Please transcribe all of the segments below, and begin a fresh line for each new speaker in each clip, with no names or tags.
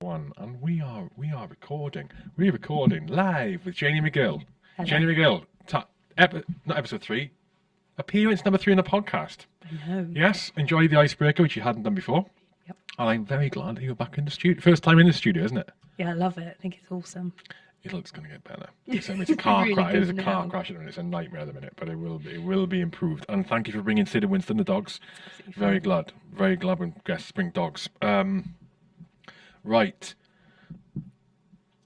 one, and we are we are recording. We're recording live with Janie McGill.
Hello.
Janie McGill, epi- not episode three, appearance number three in the podcast.
I know.
Yes, enjoy the icebreaker, which you hadn't done before.
Yep.
And I'm very glad that you're back in the studio. First time in the studio, isn't it?
Yeah, I love it. I think it's awesome.
It'll, it's going to get better. It's, it's a car
Really
crash. It is a
good
car
now.
crash. and It's a nightmare at the minute, but it will be, it will be improved. And thank you for bringing Sid and Winston the dogs. Very glad. Very glad when guests bring dogs. Um, right.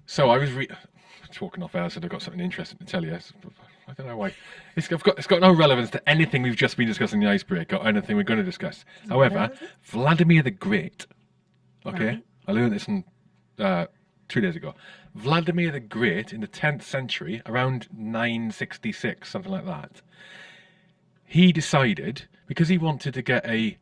So I was re- talking off air. I said I've got something interesting to tell you. I don't know why. It's, I've got, it's got no relevance to anything we've just been discussing the icebreaker or anything we're going to discuss. However,
relevant?
Vladimir the Great. Okay,
Right.
I learned this in, uh, two days ago. Vladimir the Great in the 10th century, around 966, something like that. He decided because he wanted to get a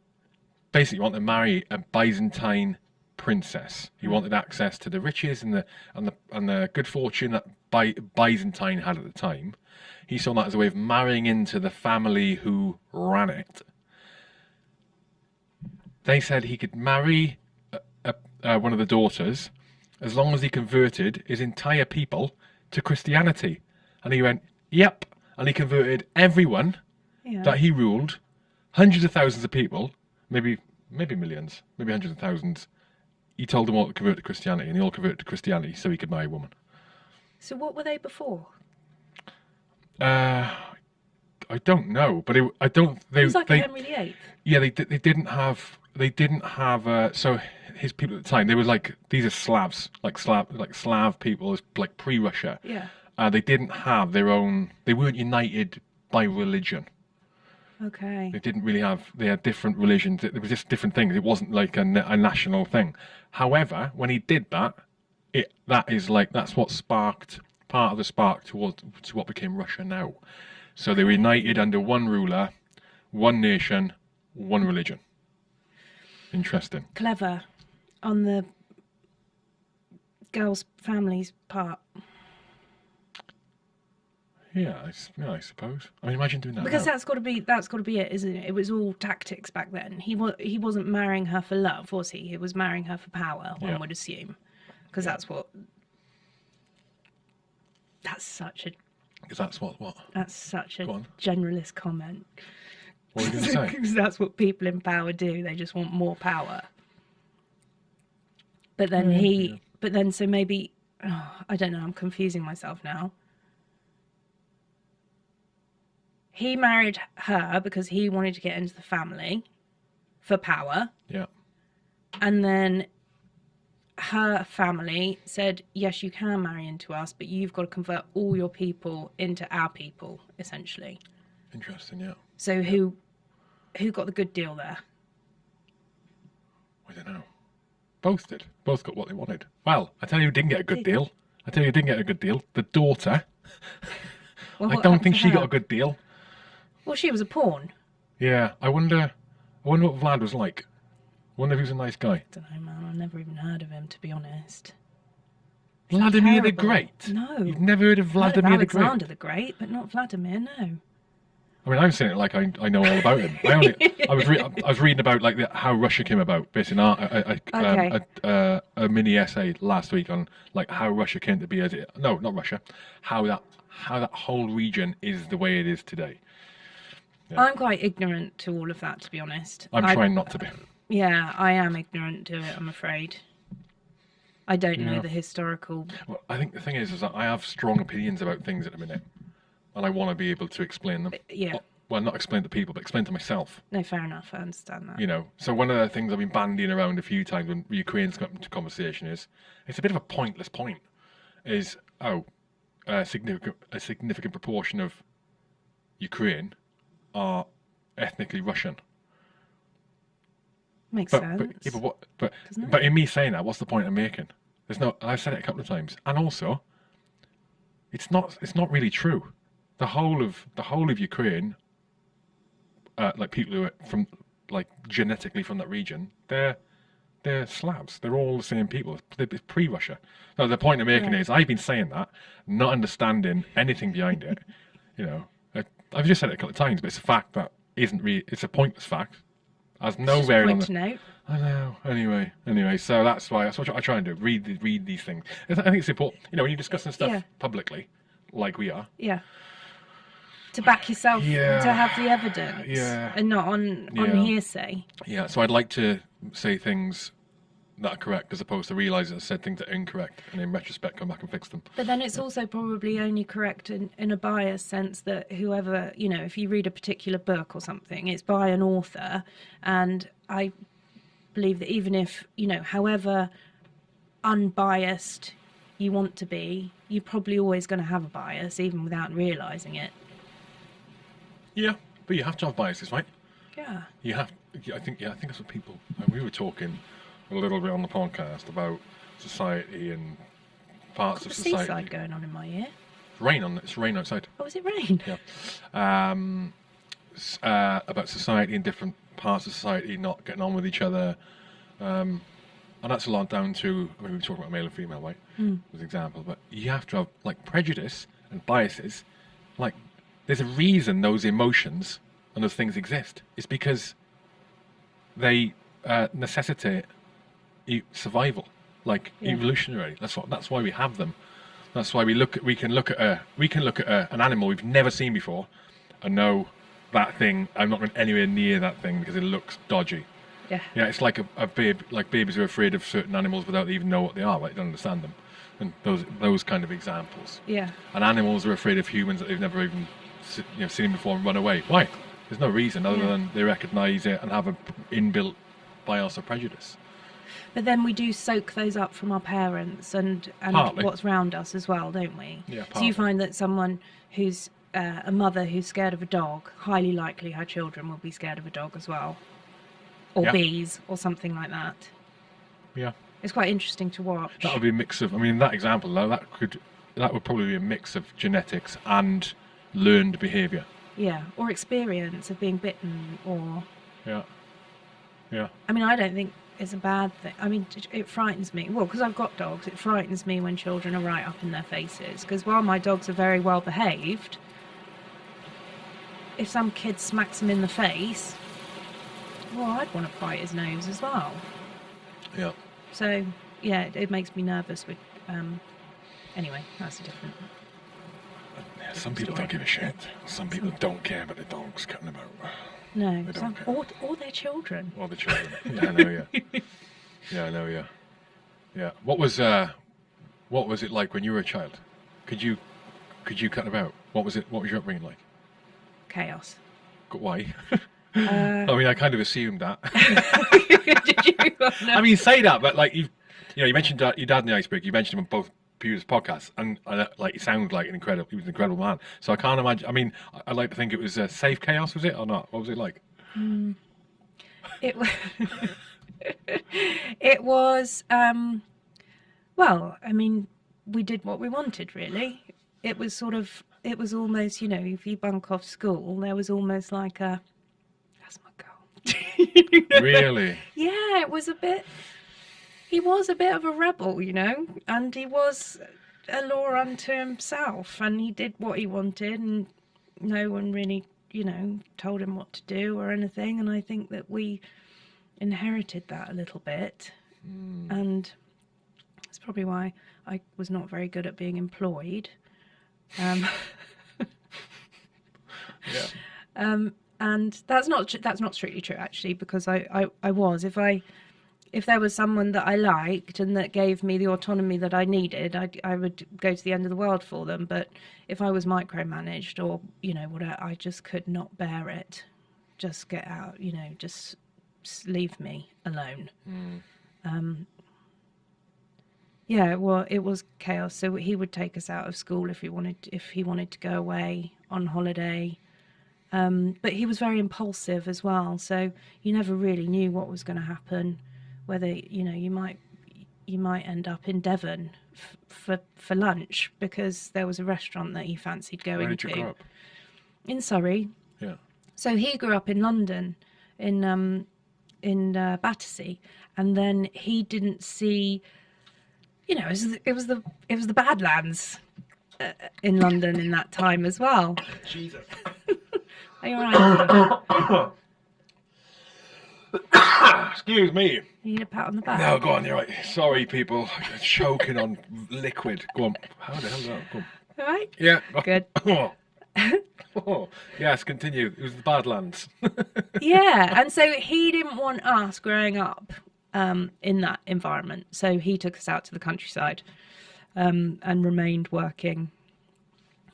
basically wanted to marry a Byzantine princess. He hmm. wanted access to the riches and the and the and the good fortune that By, Byzantine had at the time. He saw that as a way of marrying into the family who ran it. They said he could marry a, a, uh, one of the daughters as long as he converted his entire people to Christianity. And he went, "Yep." And he converted everyone
Yeah.
that he ruled, hundreds of thousands of people, maybe maybe millions, maybe hundreds of thousands. He told them all to convert to Christianity, and they all converted to Christianity so he could marry a woman.
So what were they before?
Uh, I don't know, but it, I don't. They,
It was like
they
Henry VIII.
yeah, they they didn't have they didn't have uh, so his people at the time they were like these are Slavs like Slav like Slav people like pre-Russia.
Yeah.
Uh, they didn't have their own. They weren't united by religion.
Okay.
They didn't really have. They had different religions. It, it was just different things. It wasn't like a, a national thing. However, when he did that, it that is like that's what sparked part of the spark towards to what became Russia now. So they were united under one ruler, one nation, one religion. Interesting.
Clever on the girl's family's part.
Yeah, I, yeah, I suppose. I mean, imagine doing that.
Because
now.
that's got to be that's got to be it, isn't it? It was all tactics back then. He was he wasn't marrying her for love, was he? He was marrying her for power. One
Yeah.
would assume, because that's what. That's such a.
Because that's what what
that's such a generalist comment.
what you going to say?
Because that's what people in power do. They just want more power. But then
Mm,
he, but then so maybe, oh, I don't know. I'm confusing myself now. He married her because he wanted to get into the family for power,
Yeah,
and then her family said, "Yes, you can marry into us, but you've got to convert all your people into our people, essentially."
interesting. Yeah,
So who, who got the good deal there?
I don't know. Both did. Both got what they wanted. Well, I tell you, who didn't get a good deal. I tell you, who didn't get a good deal. The daughter.
Well,
I don't think she got a good deal.
Well, she was a pawn.
Yeah, I wonder. I wonder what Vlad was like. I wonder if he was a nice guy.
I don't know, man. I've never even heard of him, to be honest.
Vladimir the
terrible.
Great.
No.
You've never heard of
Heard of
Vladimir the Great.
Alexander the Great, but not Vladimir. No.
I mean, I'm saying it like I, I know all about him. I only I was re- I was reading about like the, how Russia came about, based in our, a, a, um, a, uh, a mini essay last week on like how Russia came to be as it. No, not Russia. How that how that whole region is the way it is today. Yeah.
I'm quite ignorant to all of that, to be honest.
I'm
I-
trying not to be.
Yeah, I am ignorant to it. I'm afraid. I don't
Yeah.
know the historical.
Well, I think the thing is, is that I have strong opinions about things at the minute, and I want to be able to explain them.
Uh, yeah.
Well, not explain to people, but explain to myself.
No, fair enough. I understand that.
You know, so one of the things I've been bandying around a few times when Ukraine's come into conversation is it's a bit of a pointless point. Is oh, a significant a significant proportion of Ukraine are ethnically Russian.
Makes
But
sense.
but, yeah, but what? But but in me saying that, what's the point I'm making? There's no. I've said it a couple of times, and also, it's not. It's not really true. The whole of the whole of Ukraine, uh, like people who are from like genetically from that region, they're they're Slavs. They're all the same people. They're pre-Russia. No, the point I'm making
Right.
is I've been saying that, not understanding anything behind it. You know, I've just said it a couple of times, but it's a fact that isn't really. It's a pointless fact, Has no bearing on the.
to note.
I know. Anyway, anyway, so that's why that's what I try and do. Read the- read these things. I I think it's important. You know, when you're discussing stuff
Yeah.
publicly, like we are.
Yeah. To back yourself,
Yeah.
to have the evidence,
Yeah.
and not on on
Yeah.
hearsay.
Yeah. So I'd like to say things that are correct as opposed to realize that I said things that are incorrect, and in retrospect, come back and fix them.
But then it's also probably only correct in, in a biased sense that whoever, you know, if you read a particular book or something, it's by an author. And I believe that even if, you know, however unbiased you want to be, you're probably always going to have a bias, even without realizing it.
Yeah, but you have to have biases, right?
Yeah.
You have. I think. Yeah, I think that's what people. And we were talking a little bit on the podcast about society and parts of society.
seaside going on in my ear.
Rain on. It's rain outside.
Oh, is it rain?
Yeah. Um, uh, about society and different parts of society not getting on with each other. Um, and that's a lot down to, I mean, we were talking about male and female, right?
Mm.
As an example, but you have to have, like, prejudice and biases. Like, there's a reason those emotions and those things exist. It's because they uh, necessitate survival, like
Yeah.
evolutionary. That's what. That's why we have them. That's why we look. At, we can look at a. We can look at a, an animal we've never seen before, and know that thing. I'm not going anywhere near that thing because it looks dodgy.
Yeah.
Yeah, it's like a, a babe. Like babies are afraid of certain animals without even know what they are. Like they don't understand them, and those those kind of examples.
Yeah.
And animals are afraid of humans that they've never even you know, seen before and run away. Why? There's no reason other
Yeah.
than they recognise it and have an inbuilt bias or prejudice.
But then we do soak those up from our parents and, and
Partly.
what's round us as well, don't we?
Yeah,
So you find that someone who's uh, a mother who's scared of a dog, highly likely her children will be scared of a dog as well, or
Yeah.
bees, or something like that.
Yeah.
It's quite interesting to watch.
That would be a mix of. I mean, that example, though, that could that would probably be a mix of genetics and learned behaviour.
Yeah, or experience of being bitten, or
Yeah. Yeah.
I mean, I don't think it's a bad thing. I mean, it- frightens me. Well, because I've got dogs, it frightens me when children are right up in their faces. Because while my dogs are very well behaved, if some kid smacks them in the face, well, I'd want to bite his nose as well.
Yeah.
So, yeah, it, it makes me nervous with. Um, anyway, that's a different.
Yeah, Some people don't give a shit. Some people don't care about the dogs cutting them about.
No, some, or, or their children.
Or the children. yeah, I know. Yeah. Yeah, I know. Yeah. Yeah. What was uh, what was it like when you were a child? Could you, could you cut about? What was it? What was your upbringing like?
Chaos.
Why?
Uh,
I mean, I kind of assumed that.
did you? Oh, no.
I mean, you say that, but like you, you know, you mentioned uh, your dad in the iceberg. You mentioned them both previous podcasts, and uh, like he sounded like an incredible. He was an incredible man. So I can't imagine. I mean, I, I like to think it was uh, safe chaos. Was it or not? What was it like?
It was. it was. Um, well, I mean, we did what we wanted. Really, it was sort of. It was almost, you know, if you bunk off school, there was almost like a. That's my girl.
Really?
yeah, it was a bit. He was a bit of a rebel, you know, and he was a law unto himself, and he did what he wanted, and no one really, you know, told him what to do or anything. And I think that we inherited that a little bit, and that's probably why I was not very good at being employed. Um,
Yeah.
um, and that's not that's not strictly true actually because I, I, I was if I if there was someone that I liked and that gave me the autonomy that I needed I, I would go to the end of the world for them. But if I was micromanaged or you know whatever I just could not bear it. Just get out you know just s- leave me alone. Um, yeah well it was chaos. So he would take us out of school if he wanted if he wanted to go away on holiday. Um, but he was very impulsive as well. So you never really knew what was going to happen whether you know you might you might end up in devon f- for for lunch because there was a restaurant that he fancied going
Where did
to
grow up?
in surrey
Yeah.
so he grew up in london in um in uh, battersea and then he didn't see you know it was, the- it was the it was the badlands uh, in london in that time as well
Jesus.
are you all right
Excuse me.
You need a pat on the back.
No, go on. You're right. Sorry, people. I'm choking on liquid. Go on. How the hell is that? Go on.
All right.
Yeah.
Good.
Oh. Yes, continue. It was the Badlands.
yeah, and so he didn't want us growing up um, in that environment. So he took us out to the countryside um, and remained working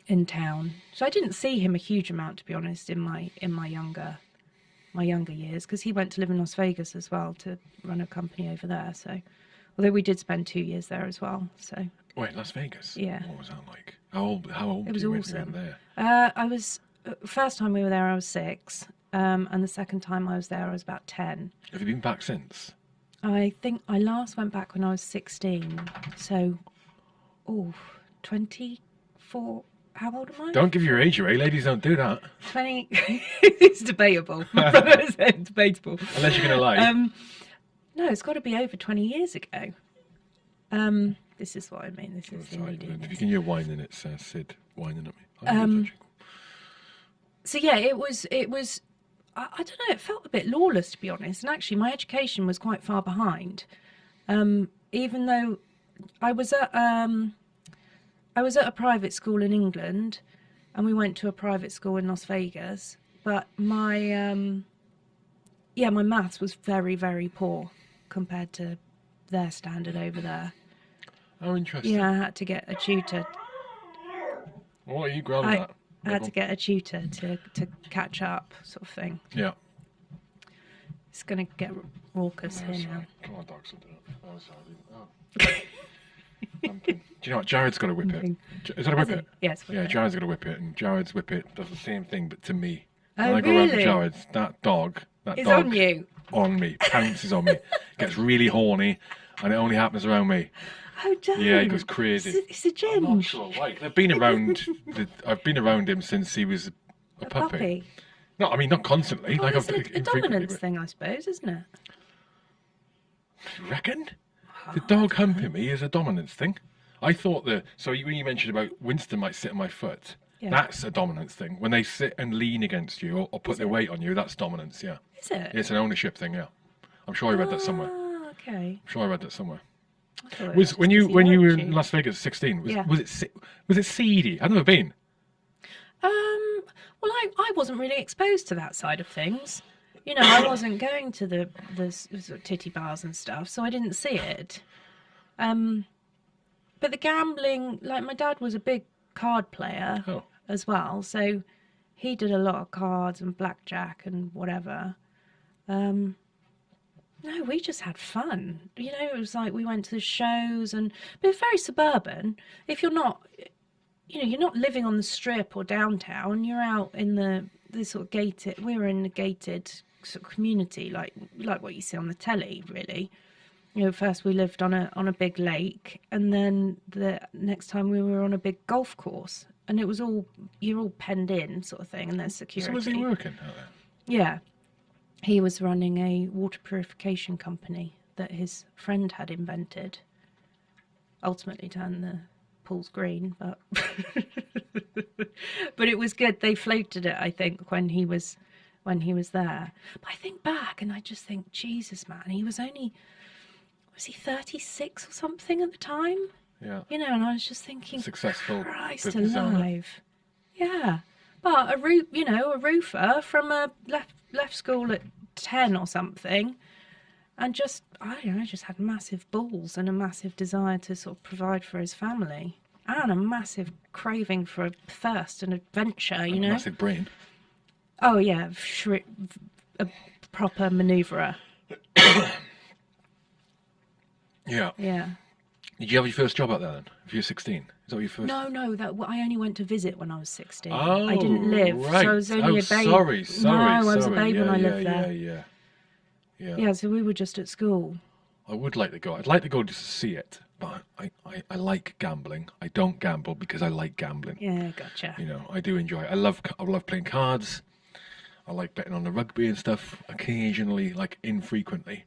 in town. So I didn't see him a huge amount, to be honest, in my in my younger my younger years, because he went to live in Las Vegas as well to run a company over there. So, although we did spend two years there as well. So
Wait, Las Vegas.
Yeah.
What was that like? How old? How old?
It was
were you when you were
awesome.
there?
uh, I was uh, first time we were there, I was six. Um, and the second time I was there, I was about 10.
Have you been back since?
I think I last went back when I was 16. So, oh, 24. How old am I?
Don't give your age away. Ladies don't do that
20. it's debatable. My brother said debatable.
unless you're gonna lie.
Um, no, it's got to be over 20 years ago. Um, this is what I mean. This is the
Sorry, if you can hear whining, it's uh, Sid whining at me. I think it's
Um, so yeah, it was it was I, I don't know, it felt a bit lawless to be honest. And actually my education was quite far behind. Um, even though I was at um I was at a private school in England and we went to a private school in Las Vegas, but my um yeah, my maths was very, very poor compared to their standard over there.
How interesting.
Yeah, I had to get a tutor
What are you growling
I,
at?
I had to get a tutor to, to catch up, sort of thing.
Yeah.
It's going to get raucous
Oh,
here now.
Come on, dogs. Oh, sorry. Oh. Do you know what? Jared's got to whippet.
Pumpkin.
J- Is that a whippet?
Yes.
Yeah,
it.
Jared's got to whippet, and Jared's whippet does the same thing, but to me.
Oh,
when I go around with
really?
Jared's, that dog, that
It's
dog
on you.
on me, pounces on me, gets really horny, and it only happens around me.
Oh, don't.
Yeah, he goes crazy.
It's a, it's a
I'm not sure why. I've been around. The, I've been around him since he was a,
A
puppy.
puppy.
No, I mean not constantly.
Well,
like
it's
I've
a, a dominance
But,
thing, I suppose, isn't it?
you reckon? The dog humping me is a dominance thing. I thought that. So you- when you mentioned about Winston might sit on my foot,
Yeah.
that's a dominance thing. When they sit and lean against you or, or put their weight on you, that's dominance. Yeah,
Is it?
it's an ownership thing. Yeah, I'm sure I read that somewhere.
Ah, okay.
I'm sure I read that somewhere.
It
Was when you when you were in Las Vegas, 16? Was,
Yeah.
was it was it seedy? I've never been.
Um, well, I, I wasn't really exposed to that side of things. You know, I wasn't going to the the sort of titty bars and stuff, so I didn't see it. Um, but the gambling, like my dad was a big card player
Oh,
as well, so he did a lot of cards and blackjack and whatever. Um, no, we just had fun. You know, it was like we went to the shows and but very suburban. If you're not you know, you're not living on the strip or downtown. You're out in the the sort of gated. We were in the gated sort of community, like like what you see on the telly, really. You know, first we lived on a on a big lake, and then the next time we were on a big golf course, and it was all you're all penned in, sort of thing, and there's security.
so was he working out there?
Yeah. He was running a water purification company that his friend had invented. Ultimately turned the pools green, but but it was good. They floated it, I think, when he was when he was there. But I think back and I just think, Jesus man, he was only was he thirty six or something at the time?
Yeah,
You know, and I was just thinking
successful
Christ alive. Yeah. But a roof, you know, a roofer from a left left school at 10 or something and just I don't know, just had massive balls and a massive desire to sort of provide for his family and a massive craving for a thirst and adventure, you know.
Massive brain.
Oh yeah, shri- a proper maneuverer.
Yeah.
Yeah.
Did you have your first job out there then? If you were 16? Is that your first?
No, no, that I only went to visit when I was 16.
Oh,
I didn't live,
right.
so I was only
oh,
a babe.
sorry, sorry,
no, I was a
sorry.
babe
yeah,
when I
yeah,
lived there.
Yeah, yeah, yeah.
Yeah, so we were just at school.
I would like to go. I'd like to go just to see it, but I, I, I like gambling. I don't gamble because I like gambling.
Yeah, gotcha.
You know, I do enjoy. It. I love I love playing cards. I like betting on the rugby and stuff. Occasionally, like infrequently,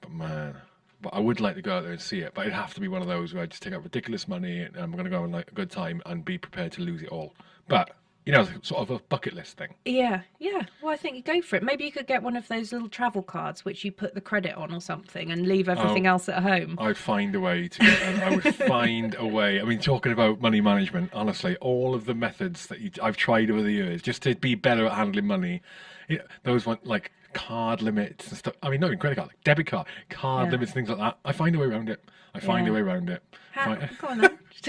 but man, but I would like to go out there and see it. But it'd have to be one of those where I just take out ridiculous money and I'm going to go and like a good time and be prepared to lose it all. But you know, sort of a bucket list thing.
Yeah, yeah. Well, I think you go for it. Maybe you could get one of those little travel cards which you put the credit on or something and leave everything
Oh.
else at home.
I'd find a way to. I I would find a way. I mean, talking about money management, honestly, all of the methods that you, I've tried over the years just to be better at handling money, you know, those one like card limits and stuff. I mean, not even credit card, like debit card, card
Yeah.
limits, things like that. I find a way around it. I find
Yeah.
a way around it.
How, go on then.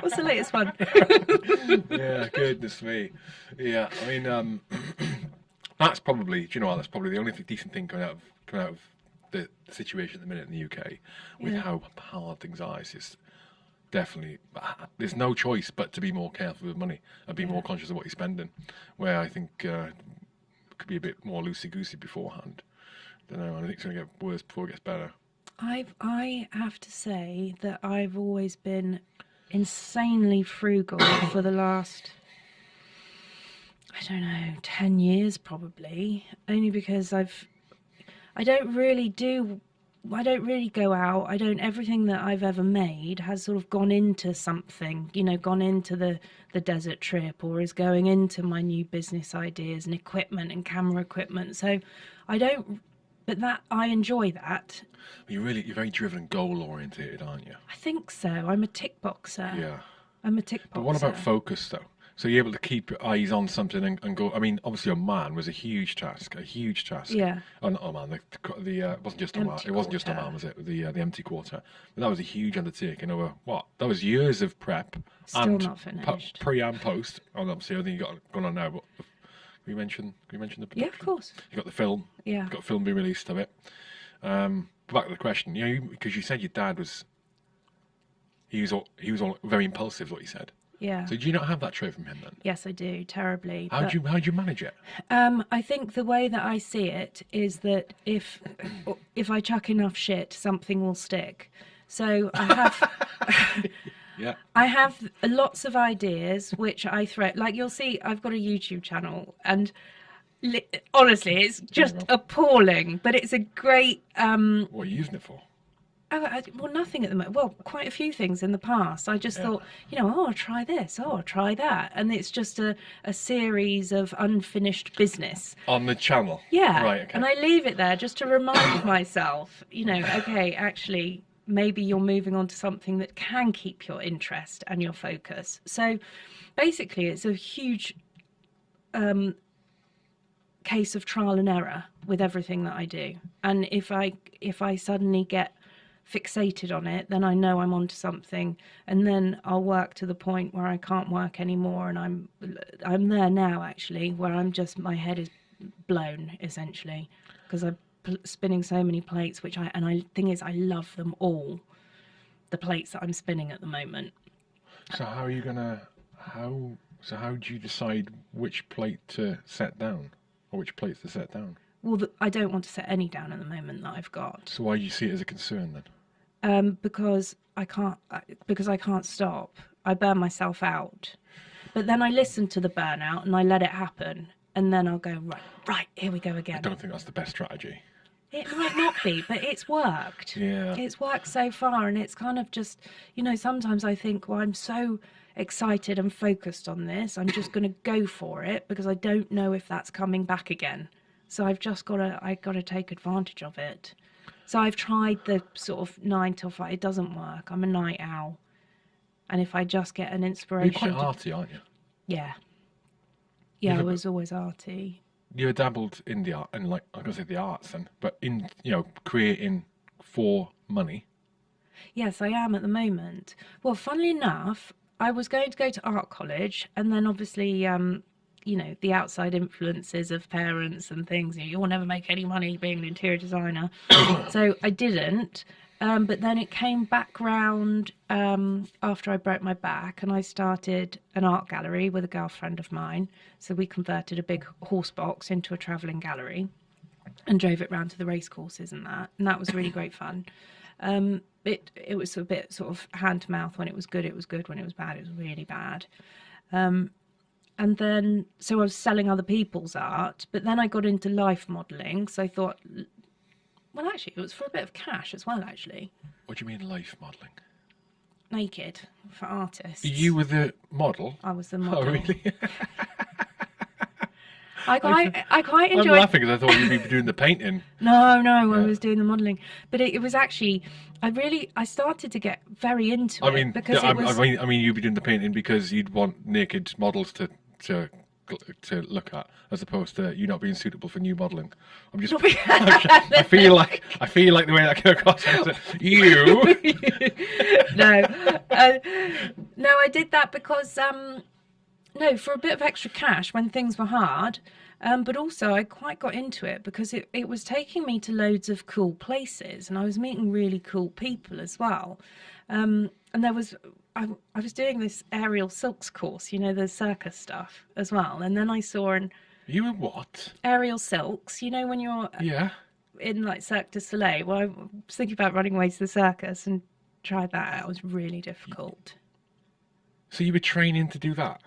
What's the latest one?
yeah, goodness me. Yeah, I mean, um, that's probably. Do you know what? That's probably the only th- decent thing coming out of coming out of the situation at the minute in the UK with
Yeah.
how hard things are. It's just definitely there's no choice but to be more careful with money and be more conscious of what you're spending. Where I think uh, could be a bit more loosey goosey beforehand. I Don't know. I think it's going to get worse before it gets better.
I've I have to say that I've always been insanely frugal for the last I don't know, 10 years probably, only because I've I don't really do I don't really go out. I don't everything that I've ever made has sort of gone into something, you know, gone into the the desert trip or is going into my new business ideas and equipment and camera equipment. So I don't but that I enjoy that.
You're really you're very driven and goal oriented, aren't you?
I think so. I'm a tick boxer.
Yeah.
I'm a tick boxer.
But what about focus though? So you're able to keep your eyes on something and, and go. I mean, obviously, Oman was a huge task, a huge task.
Yeah.
Oh, not Oman. The, the uh, it wasn't just
Oman.
It wasn't just Oman, was it? The uh, the empty quarter. But that was a huge undertaking over what? That was years of prep.
Still
and
not finished.
pre and post. And obviously, everything you got going on now. But we mention? Can we mention the?
Yeah, of course.
You got the film.
Yeah.
You got film being released of it. Um, back to the question. You know, because you said your dad was. He was all, he was all very impulsive. What you said.
Yeah.
So do you not have that trait from him then?
yes, I do terribly.
How do you how do you manage it?
Um, I think the way that I see it is that if if I chuck enough shit, something will stick. So I have
Yeah.
I have lots of ideas which I throw. Like you'll see, I've got a YouTube channel, and li- honestly, it's just appalling. But it's a great. Um,
What are you using it for?
Oh, I, well, nothing at the moment. Well, quite a few things in the past. I just
Yeah.
thought, you know, oh, I'll try this, oh, I'll try that. And it's just a, a series of unfinished business.
On the channel.
Yeah.
Right. Okay.
And I leave it there just to remind myself, you know, okay, actually, maybe you're moving on to something that can keep your interest and your focus. So basically, it's a huge um, case of trial and error with everything that I do. And if I if I suddenly get fixated on it, then I know I'm onto something, and then I'll work to the point where I can't work anymore, and I'm I'm there now actually, where I'm just my head is blown essentially because pl- spinning so many plates, which I and I thing is I love them all, the plates that I'm spinning at the moment.
so how are you gonna how so how do you decide which plate to set down or which plates to set down?
Well, th- I don't want to set any down at the moment that I've got.
So why do you see it as a concern then?
um, because I can't because I can't stop. I burn myself out. But then I listen to the burnout and I let it happen, and then I'll go right, right. Here we go again.
I don't think that's the best strategy.
It might not be, but it's worked.
Yeah.
It's worked so far, and it's kind of just you know. Sometimes I think, well, I'm so excited and focused on this. I'm just going to go for it because I don't know if that's coming back again. So I've just got to I've got to take advantage of it. So I've tried the sort of nine till five. It doesn't work. I'm a night owl, and if I just get an inspiration, You're
quite
to-
arty, aren't you?
yeah, yeah, I was always arty.
You dabbled in the art and like I'm gonna say the arts then, but in you know creating for money.
Yes, I am at the moment. Well, funnily enough, I was going to go to art college, and then obviously, um, you know, the outside influences of parents and things. You know, you'll never make any money being an interior designer, so I didn't. Um, but then it came back round um, after I broke my back, and I started an art gallery with a girlfriend of mine. So we converted a big horse box into a travelling gallery and drove it round to the race courses and that, and that was really great fun. Um, it it was a bit sort of hand to mouth. When it was good, it was good. When it was bad, it was really bad. Um, and then so I was selling other people's art, but then I got into life modelling. So I thought, well, actually, it was for a bit of cash as well. Actually,
What do you mean life modelling?
naked for artists.
You were the model.
I was the oh, model.
Oh, really?
I quite, I quite enjoyed.
I'm laughing because I thought you'd be doing the painting.
No, no, I was doing the modelling, but it, it was actually, I really, I started to get very into
I
it
mean,
because
I,
it was.
I mean, I mean, you'd be doing the painting because you'd want naked models to to to look at, as opposed to you not being suitable for new modelling. I'm just. I feel like I feel like the way that came across. I you.
no, uh, no, I did that because um, no, for a bit of extra cash when things were hard. Um, but also, I quite got into it because it, it was taking me to loads of cool places, and I was meeting really cool people as well. Um, and there was, I, I was doing this aerial silks course, you know, the circus stuff as well. And then I saw an
You were what?
aerial silks, you know, when you're
Yeah.
in like Cirque du Soleil. Well, I was thinking about running away to the circus and tried that out. It was really difficult.
So you were training to do that.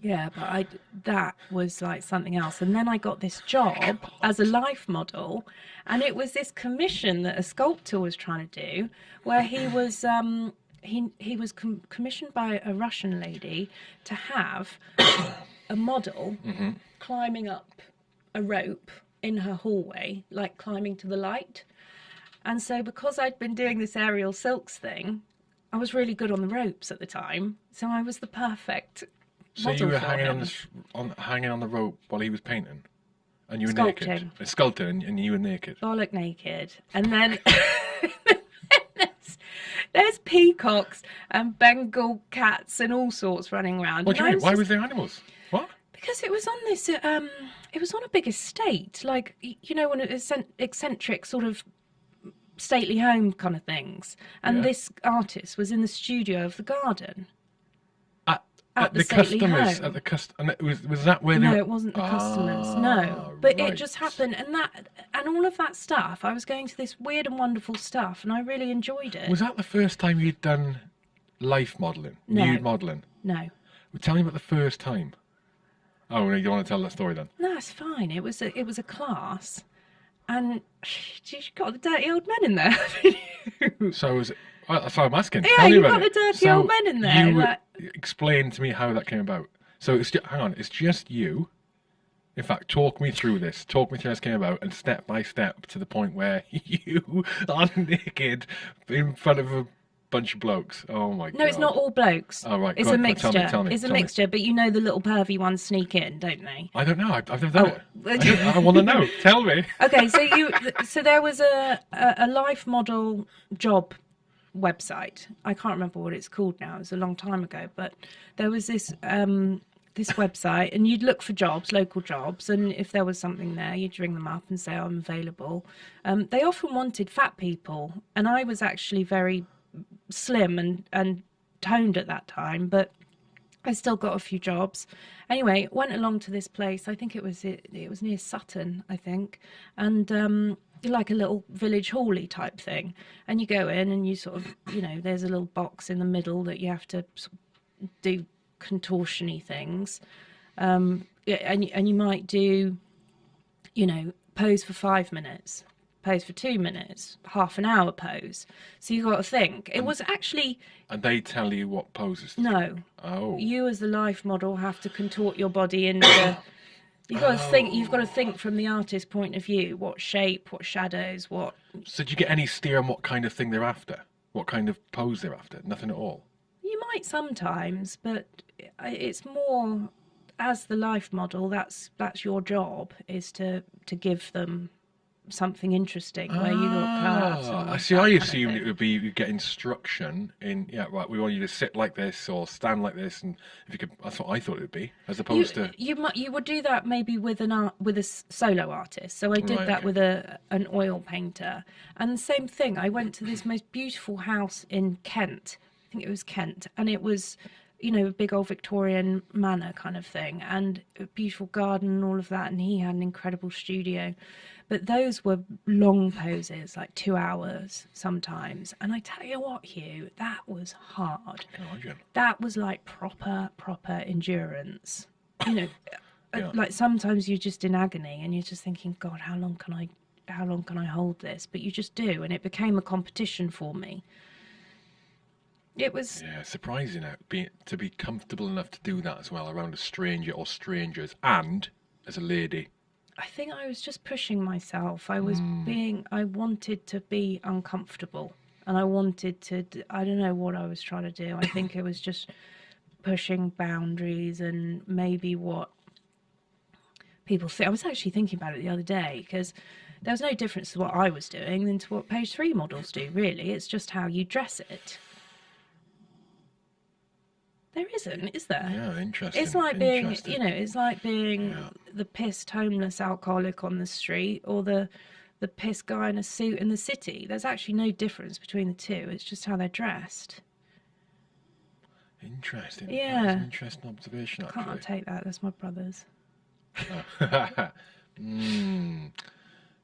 Yeah, but I that was like something else. And then I got this job as a life model, and it was this commission that a sculptor was trying to do, where he was um, he he was com- commissioned by a Russian lady to have a model climbing up a rope in her hallway, like climbing to the light. And so, because I'd been doing this aerial silks thing, I was really good on the ropes at the time. So I was the perfect
So you
model
were hanging on this on hanging on the rope while he was painting, and you were
Sculpting.
naked. Uh, Sculpting, and, and you were naked.
bollock naked, and then there's peacocks and Bengal cats and all sorts running around.
What do you mean? Why
just-
was there animals? What?
because it was on this uh, um it was on a big estate like you know one of eccentric sort of stately home kind of things and
Yeah.
this artist was in the studio of the garden
At,
the
the customers.
home.
At the cust. And it was was that where they?
no
were-
it wasn't the customers
Ah,
no but it just happened and that and all of that stuff i was going to this weird and wonderful stuff and i really enjoyed it
Was that the first time you'd done life modelling,
No.
nude modelling?
no
Well, Tell me about the first time. Oh, no, you don't want to tell that story then?
no it's fine it was a it was a class and you got the dirty old men in there
So was it? That's what I'm asking.
Yeah,
Tell
you got the dirty
So
old men in there,
You
like-
explain to me how that came about. So it's just, hang on, it's just you. In fact, talk me through this. Talk me through how this came about, and step by step to the point where you are naked in front of a bunch of blokes. Oh my god!
No, it's not all blokes.
Oh, right.
It's a
on,
mixture.
tell me, tell me,
it's a
me.
mixture, but you know the little pervy ones sneak in, don't they?
I don't know. I've, I've never done
Oh,
it. I, I want to know. Tell me.
Okay, so you so there was a, a a life model job website. I can't remember what it's called now. It was a long time ago, but there was this um this website and you'd look for jobs, local jobs, and if there was something there, you'd ring them up and say I'm available. Um, they often wanted fat people, and I was actually very slim and and toned at that time, but I still got a few jobs. Anyway, went along to this place. I think it was it, it was near Sutton, I think, and um, like a little village hally type thing. And you go in and you sort of, you know, there's a little box in the middle that you have to sort of do contortiony things, um, and and you might do, you know, pose for five minutes, pose for two minutes, half an hour pose. So you've got to think. It was actually
And they tell you what poses. to
no
Oh.
you as the life model have to contort your body into you've got to think you've got to think from the artist's point of view what shape what shadows what
So, do you get any steer on what kind of thing they're after? What kind of pose they're after? Nothing at all.
you might sometimes but it's more as the life model that's that's your job is to to give them something interesting where you look class
Ah, I see. I assumed it would be you get instruction in. Yeah, right. We want you to sit like this or stand like this, and if you could, that's what I thought it would be, as
you,
opposed to.
you might you would do that maybe with an art with a solo artist so i did
Right,
that
okay.
with a an oil painter and the same thing i went to this most beautiful house in kent i think it was kent and it was you know a big old victorian manor kind of thing and a beautiful garden and all of that and he had an incredible studio. But those were long poses like two hours sometimes. And i tell you what hugh that was hard. That was like proper proper endurance. You know
Yeah.
like sometimes you're just in agony and you're just thinking god how long can i how long can i hold this? But you just do and it became a competition for me It was
Yeah, surprising it be to be comfortable enough to do that as well around a stranger or strangers, and as a lady.
I think I was just pushing myself. I was hmm. being, I wanted to be uncomfortable and I wanted to, I don't know what I was trying to do. I think it was just pushing boundaries and maybe what people think. I was actually thinking about it the other day because there was no difference to what I was doing than to what page three models do, really. It's just how you dress it. There isn't, is there?
Yeah, interesting.
It's like being, you know, it's like being
Yeah.
the pissed homeless alcoholic on the street or the the pissed guy in a suit in the city. There's actually no difference between the two. It's just how they're dressed.
Interesting.
Yeah.
Interesting observation,
I Can't
actually.
take that? That's my brother's.
mm,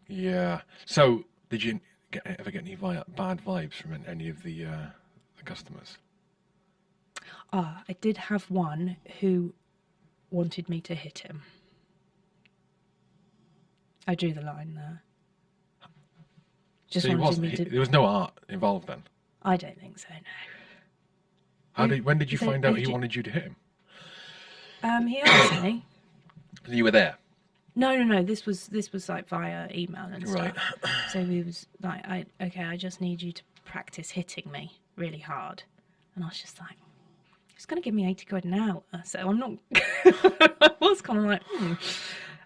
yeah. So, did you get, ever get any vi- bad vibes from any of the, uh, the customers?
Ah, I did have one who wanted me to hit him. I drew the line there. Just
so
wanted me to.
there was no art involved then.
I don't think so. No.
How did? When did you
so
find out
he
wanted you to hit him?
Um, he asked me.
You were there.
No, no, no. This was this was like via email and
Right.
stuff. So he was like, "I okay, I just need you to practice hitting me really hard," and I was just like, "He's going to give me eighty quid an hour," so I'm not. I was kind of like, hmm.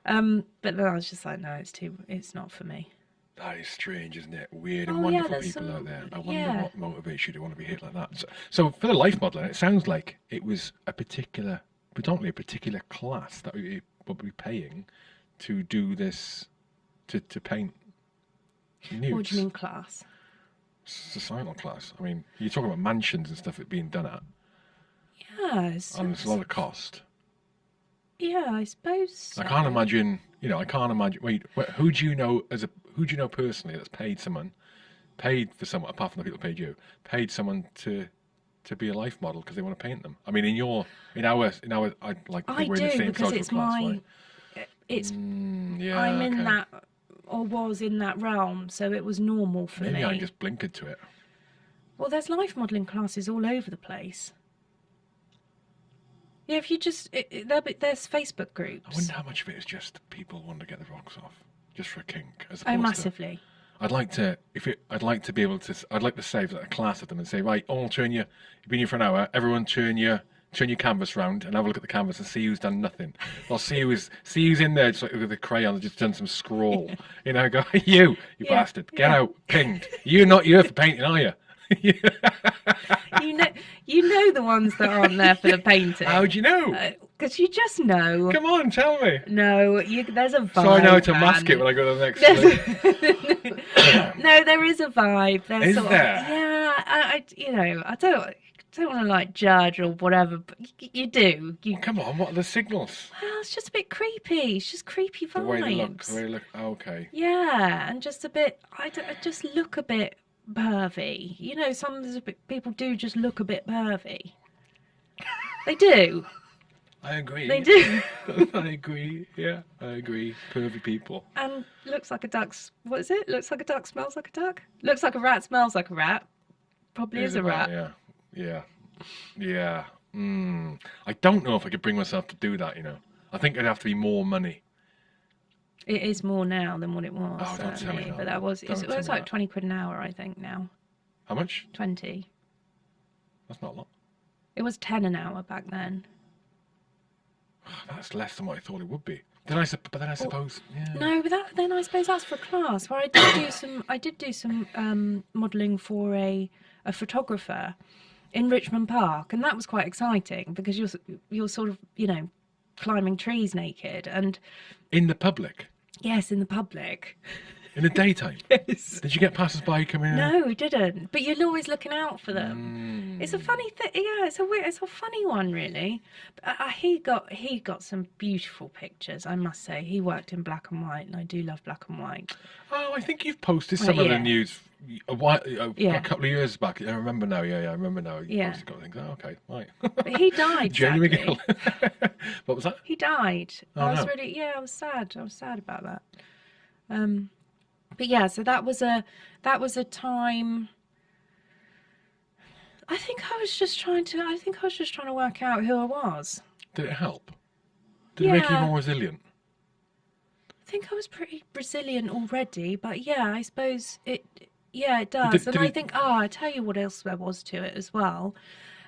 um, but then I was just like, "No, it's too. It's not for me."
That is strange, isn't it? Weird and
Oh,
wonderful
there's
people
some-
out there. I wonder
yeah.
what motivates you to want to be hit like that. So, so for the life modelling, it sounds like it was a particular, predominantly a particular class that we would be paying to do this, to, to paint nudes.
What do you mean class?
Societal class. I mean, you're talking about mansions and stuff it being done at,
Yes.
and there's a lot of cost.
yeah, I suppose.
I can't imagine. You know, I can't imagine. Wait, who do you know as a who do you know personally that's paid someone, paid for someone apart from the people who paid you, paid someone to to be a life model because they want to paint them? I mean, in your in our in our I like
I
we're in the
do
same
because it's
class,
my.
right?
It's
Mm, yeah,
I'm in that or was in that realm, so it was normal for
Maybe
me.
Maybe I just blinkered to it.
Well, there's life modelling classes all over the place. Yeah, if you just it, it, there's Facebook groups.
I wonder how much of it is just people want to get the rocks off, just for a kink, as
Oh,
opposed to.
massively.
I'd like to, if it, I'd like to be able to, I'd like to save like, a class of them and say, right, all turn your, you've been here for an hour, everyone turn your, turn your canvas round and have a look at the canvas and see who's done nothing. I'll see who's, see who's in there just like with a crayon and just done some scroll. You know, go, you, you
Yeah,
bastard, get
yeah.
out, pinged. You're not here for painting, are you?
You know, you know the ones that aren't there for the painting.
How'd you know?
Uh, because you just know.
Come on, tell me.
No, you, there's a vibe.
So I know how to mask it when I go to the next.
No, there is a vibe. There's
Is
sort
there?
Of, yeah, I, I, you know, I don't, don't want to like judge or whatever, but you, you do. You,
Come on, what are the signals?
well, it's just a bit creepy. It's just creepy vibes.
The way they look, the way they look, okay.
Yeah, and just a bit. I, d- I just look a bit pervy. You know, some there's a bit, people do just look a bit pervy. They do.
I agree.
They do.
I agree. Yeah, I agree. Pervy people.
And looks like a duck's. What is it? Looks like a duck. Smells like a duck. Looks like a rat. Smells like a rat. Probably is a rat.
Yeah, yeah, yeah. Mm. I don't know if I could bring myself to do that. You know, I think it'd have to be more money.
It is more now than what it was.
Oh, don't tell me that.
But that was.
Don't
It's,
tell
it's
me
like
that.
twenty quid an hour, I think now.
How much?
Twenty.
That's not a lot.
It was ten an hour back then.
That's less than what I thought it would be. Then I, sup- but then I suppose, yeah.
No, but that, then I suppose that's for a class. Where I did do some, I did do some um, modelling for a a photographer in Richmond Park, and that was quite exciting because you're s- you're sort of you know climbing trees naked, and
In the public,
yes, in the public.
in the daytime.
Yes.
Did you get passers-by coming in?
No, we didn't. But you're always looking out for them.
Mm.
It's a funny thing. Yeah, it's a weird, it's a funny one, really. But uh, he got he got some beautiful pictures. I must say, he worked in black and white, and I do love black and white.
Oh, I think you've posted some of the
yeah.
A, while, a,
Yeah.
a couple of years back. I remember now. Yeah, yeah, I remember now.
Yeah.
posted a couple of things. Oh, okay, right.
But he died. Sadly.
McGill. what was that?
He died.
Oh,
I was
no.
really yeah, I was sad. I was sad about that. Um, but yeah, so that was a that was a time. I think I was just trying to. I think I was just trying to work out who I was.
Did it help? Did it make you more resilient?
I think I was pretty resilient already, but yeah, I suppose it. Yeah, it
did-
does, and
did
I
it-
think. Ah, I tell you what else there was to it as well.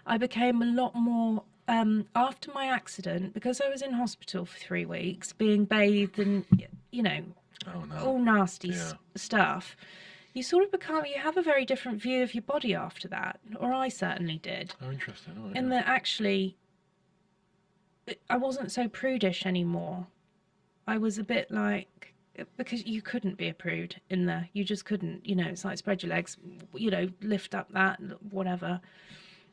I became a lot more um, after my accident because I was in hospital for three weeks, being bathed and you know
Oh no.
all nasty s-
Yeah.
stuff. You sort of become. You have a very different view of your body after that, or I certainly did.
Oh, interesting. Oh,
in
yeah.
that actually I wasn't so prudish anymore. I was a bit like because you couldn't be a prude in there. You just couldn't. You know, it's like spread your legs, you know, lift up that whatever.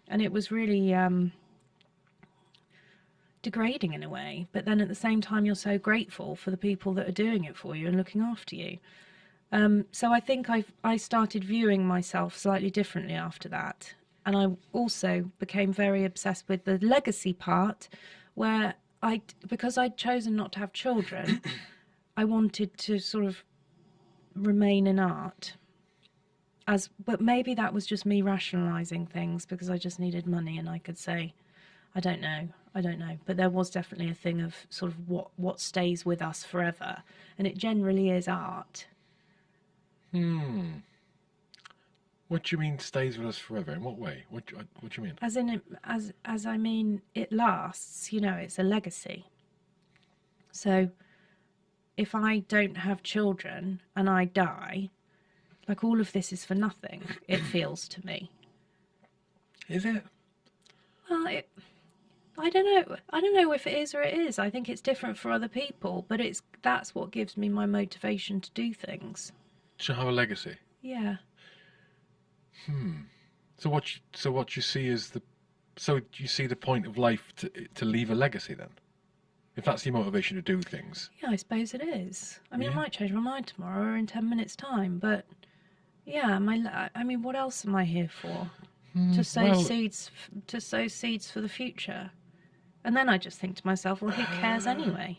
And it was really um degrading in a way, but then at the same time you're so grateful for the people that are doing it for you and looking after you. Um, so I think I I started viewing myself slightly differently after that, and I also became very obsessed with the legacy part, where I because I'd chosen not to have children, I wanted to sort of remain in art. As but maybe that was just me rationalizing things because I just needed money and I could say, I don't know, I don't know. But there was definitely a thing of sort of what what stays with us forever, and it generally is art.
Hmm. What do you mean stays with us forever? In what way? What do, what do you mean?
As in, it, as as I mean, it lasts. You know, it's a legacy. So, if I don't have children and I die, like all of this is for nothing. It feels to me.
Is it?
Well, it, I don't know. I don't know if it is or it is. I think it's different for other people, but it's that's what gives me my motivation to do things.
To have a legacy.
Yeah. Hmm.
So what? You, so what you see is the. So you see the point of life to to leave a legacy then? If that's your motivation to do things.
Yeah, I suppose it is. I mean,
Yeah.
I might change my mind tomorrow or in 10 minutes' time, but yeah, my I mean, what else am I here for? to sow
well-
seeds to sow seeds for the future. And then I just think to myself, well, who cares anyway?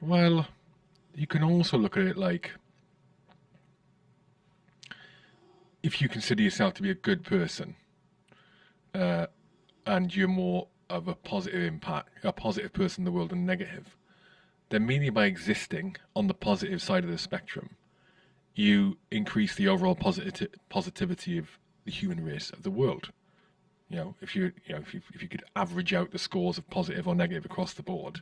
Well, you can also look at it like if you consider yourself to be a good person, uh, and you're more of a positive impact, a positive person in the world and negative, then merely by existing on the positive side of the spectrum, you increase the overall positive positivity of the human race of the world. You know, if you you know if you if you could average out the scores of positive or negative across the board,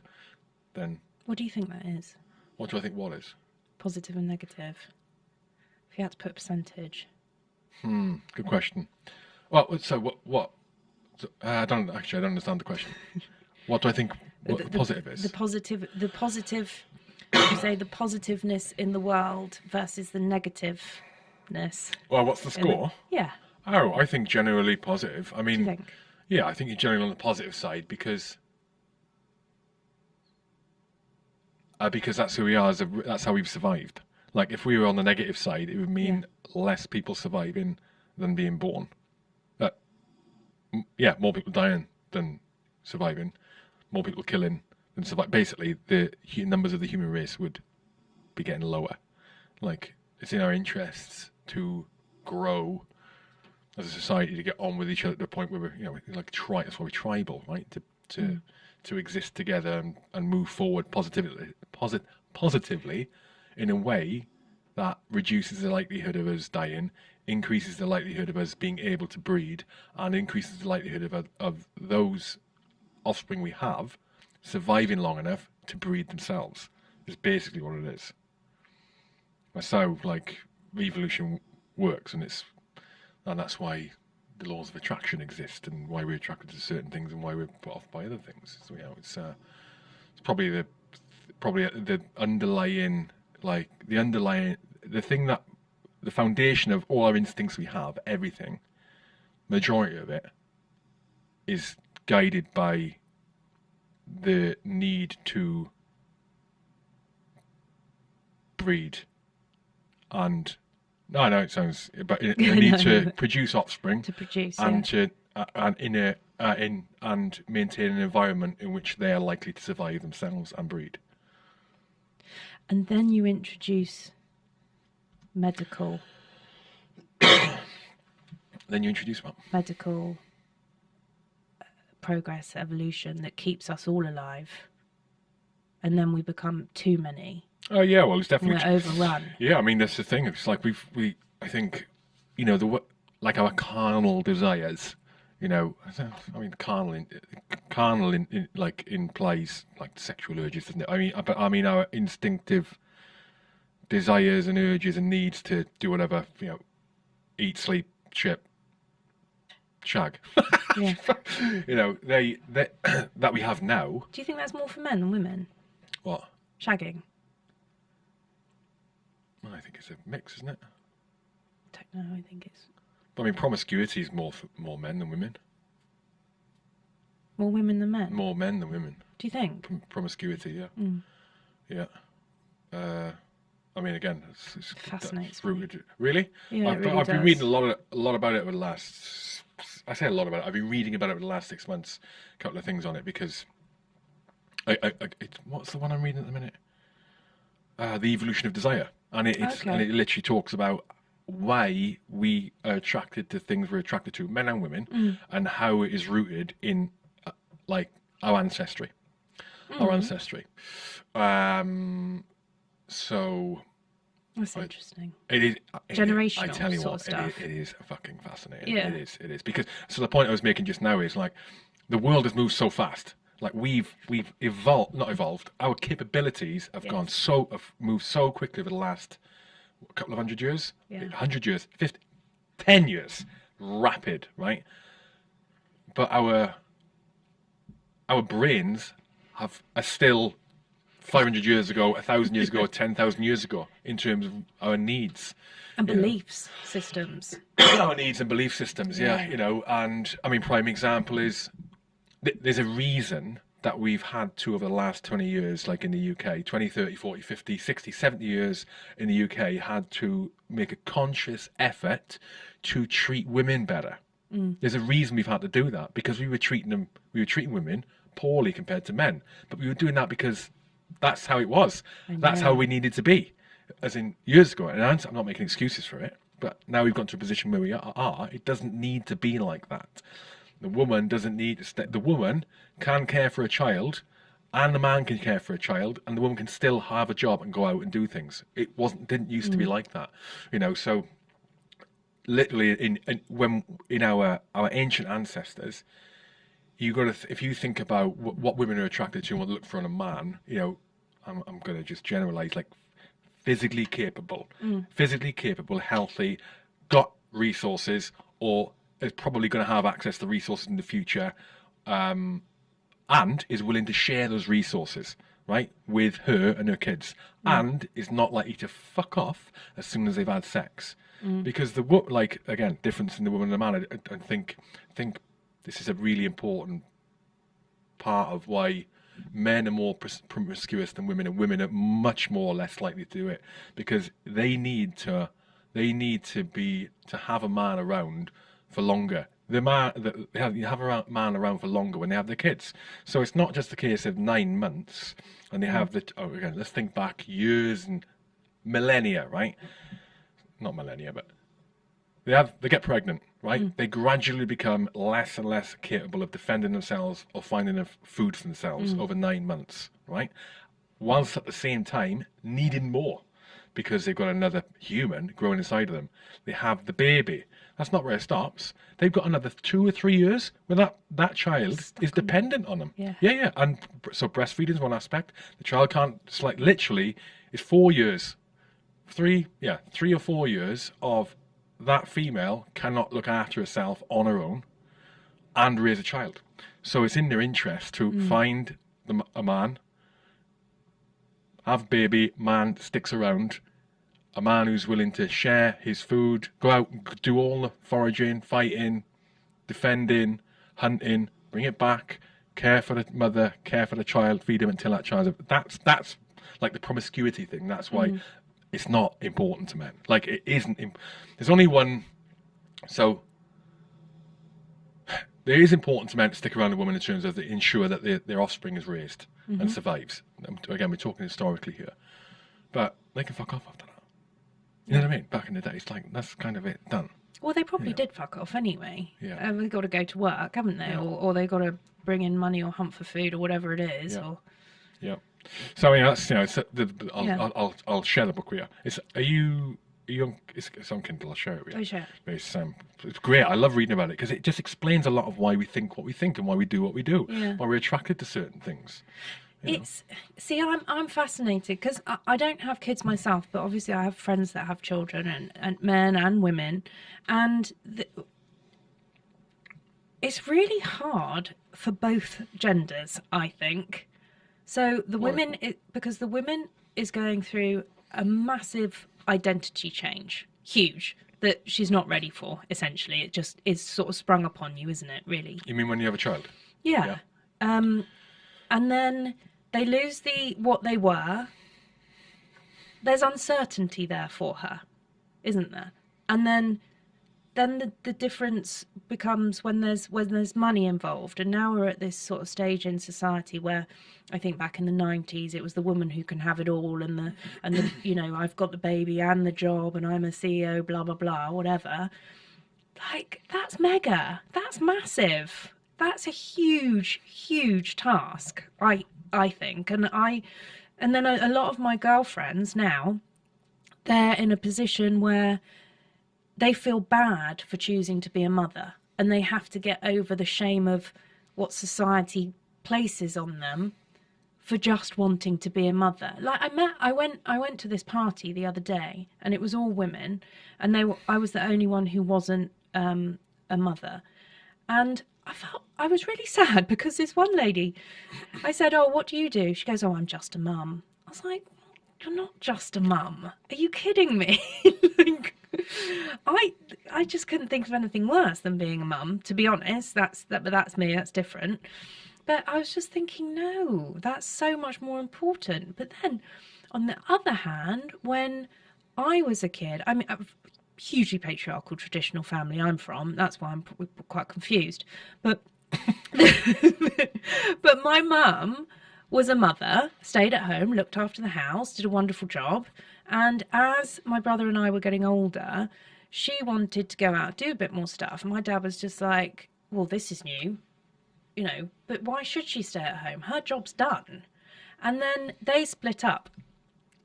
then
What do you think that is?
what do I think what is?
Positive and negative? If you had to put a percentage.
Hmm, good question. Well, so what? What? So, uh, I don't actually. I don't understand the question. What do I think? What the, positive is?
The positive, the positive, you say the positiveness in the world versus the negativeness.
well, what's the
in the-
score?
yeah.
Oh, I think generally positive. I mean, yeah, I think you're generally on the positive side because. Uh, because that's who we are. As a, that's how we've survived. Like, if we were on the negative side, it would mean less people surviving than being born. Yeah, more people dying than surviving, more people killing than survive. Basically, the numbers of the human race would be getting lower. Like, it's in our interests to grow as a society to get on with each other to the point where we're, you know, like tri. That's why we're tribal, right? To to mm. to exist together and, and move forward positively, posit, positively, in a way that reduces the likelihood of us dying, increases the likelihood of us being able to breed, and increases the likelihood of of those offspring we have surviving long enough to breed themselves. Is basically what it is. That's how like evolution works, and it's and that's why the laws of attraction exist, and why we're attracted to certain things, and why we're put off by other things. So you know, it's uh, it's probably the probably the underlying like the underlying the thing that the foundation of all our instincts we have, everything, majority of it, is guided by the need to breed and no, I know it sounds, but the
No,
need
no,
to produce offspring
To produce,
and
yeah.
to uh, and in a uh, in and maintain an environment in which they are likely to survive themselves and breed.
And then you introduce medical,
Then you introduce what?
medical uh, progress, evolution that keeps us all alive, and then we become too many.
Oh yeah, well, it's definitely
We're overrun.
Yeah, I mean that's the thing. It's like we've we. I think, you know, the like our carnal desires. You know, I I mean, carnal, in, carnal, in, in, like implies like sexual urges, doesn't it? I mean, but I mean our instinctive desires and urges and needs to do whatever. You know, eat, sleep, shit, shag.
Yeah.
you know, they, they that we have now.
Do you think that's more for men than women?
What?
Shagging?
Well, I think it's a mix, isn't it?
Don't know. I think it's
I mean, promiscuity is more for more men than women.
more women than men.
More men than women.
Do you think?
Prom- promiscuity, yeah,
Mm.
yeah. Uh, I mean, again, it's, it's
Fascinates
that's rooted. Really?
Yeah,
I've,
really
I've been reading a lot of a lot about it over the last. I say a lot about it. I've been reading about it over the last six months. A couple of things on it because. I, I, I it, what's the one I'm reading at the minute? Uh, the evolution of desire, and it, it's and it literally talks about why we are attracted to things we're attracted to, men and women,
Mm.
and how it is rooted in uh, like our ancestry,
Mm.
our ancestry. Um, so
That's
I-
interesting.
it is it- I
Generational
tell you what,
of
it is,
stuff.
it is fucking fascinating.
Yeah.
It is. It is because so the point I was making just now is like the world has moved so fast. Like we've we've evolved, not evolved. Our capabilities have gone so have moved so quickly over the last couple of hundred years,
Yeah.
hundred years, 50, 10 years, rapid, right? But our our brains have are still 500 years ago, 1,000 years ago, 10,000 years ago in terms of our needs.
And
you know.
beliefs systems.
our needs and belief systems, yeah,
Yeah.
you know, and I mean, prime example is th- there's a reason that we've had to over the last 20 years, like in the UK, 20, 30, 40, 50, 60, 70 years in the UK, had to make a conscious effort to treat women better. Mm. There's a reason we've had to do that because we were treating them, we were treating women poorly compared to men, but we were doing that because that's how it was. That's how we needed to be, as in years ago. And I'm not making excuses for it, but now we've got to a position where we are. are it doesn't need to be like that. The woman doesn't need the woman can care for a child, and the man can care for a child, and the woman can still have a job and go out and do things. It wasn't didn't used to be mm. like that, you know. So literally in, in when in our our ancient ancestors you got to th- if you think about what, what women are attracted to and what they look for in a man you know i'm, I'm going to just generalize like physically capable. Mm. Physically capable healthy got resources or is probably going to have access to resources in the future um, and is willing to share those resources right with her and her kids. Mm. And is not likely to fuck off as soon as they've had sex. Mm. Because the like again difference in the woman and the man I, I think think this is a really important part of why men are more promiscuous than women and women are much more or less likely to do it because they need to they need to be to have a man around for longer. The man the, they have, you have a man around for longer when they have their kids. So it's not just a case of nine months and they have the oh again let's think back years and millennia right? Not millennia but they have they get pregnant right? They gradually become less and less capable of defending themselves or finding enough food for themselves over nine months right? Whilst at the same time needing more because they've got another human growing inside of them. They have the baby. That's not where it stops. They've got another two or three years where that that child is dependent on them.
Yeah.
yeah yeah. And so breastfeeding is one aspect. The child can't it's like literally it's four years. Three yeah three or four years of that female cannot look after herself on her own and raise a child. So it's in their interest to mm. find the, a man have baby man sticks around a man who's willing to share his food go out and do all the foraging fighting defending hunting bring it back care for the mother care for the child feed him until that child's that's that's like the promiscuity thing. That's why mm. It's not important to men like it isn't imp- there's only one so there is important to men to stick around a woman in terms of the, ensure that their, their offspring is raised and survives Um, again we're talking historically here but they can fuck off after that you know what i mean back in the day it's like that's kind of it done
Well, they probably did fuck off anyway.
Yeah.
Uh, they've got to go to work, haven't they?
Yeah.
Or, or they've got to bring in money or hunt for food or whatever it is.
Yeah.
Or
Yeah. So yeah, that's you know, it's, uh, the, I'll,
Yeah.
I'll, I'll I'll share the book with you. It's are you are you on, it's, it's on Kindle. I'll share it with you.
Oh, share.
It's um, it's great. I love reading about it because it just explains a lot of why we think what we think and why we do what we do.
Yeah.
Why we're attracted to certain things. you know.
It's see, I'm I'm fascinated because I, I don't have kids myself, but obviously I have friends that have children and, and men and women, and the, it's really hard for both genders. I think so. The women, it, because the women is going through a massive identity change, huge that she's not ready for. Essentially, it just is sort of sprung upon you, isn't it? Really.
You mean when you have a child?
Yeah. Um, and then they lose the what they were. There's uncertainty there for her, isn't there? And then then the, the difference becomes when there's when there's money involved. And now we're at this sort of stage in society where I think back in the 90s it was the woman who can have it all and the and the you know I've got the baby and the job and I'm a CEO blah blah blah whatever. Like that's mega. That's massive. That's a huge huge task i i think. And i and then a, a lot of my girlfriends now they're in a position where they feel bad for choosing to be a mother and they have to get over the shame of what society places on them for just wanting to be a mother. Like I met, I went, I went to this party the other day, and it was all women, and they were, I was the only one who wasn't um, a mother, and I felt I was really sad because this one lady, I said, "Oh, what do you do?" She goes, "Oh, I'm just a mum." I was like, "You're not just a mum. Are you kidding me?" like, I I just couldn't think of anything worse than being a mum. To be honest, that's that, but that's me. That's different. But I was just thinking, no, that's so much more important. But then, on the other hand, when I was a kid, I mean, a hugely patriarchal traditional family I'm from. That's why I'm quite confused. But but my mum was a mother, stayed at home, looked after the house, did a wonderful job. And as my brother and I were getting older, she wanted to go out do a bit more stuff. And my dad was just like, "Well, this is new you know, but why should she stay at home? Her job's done. And then they split up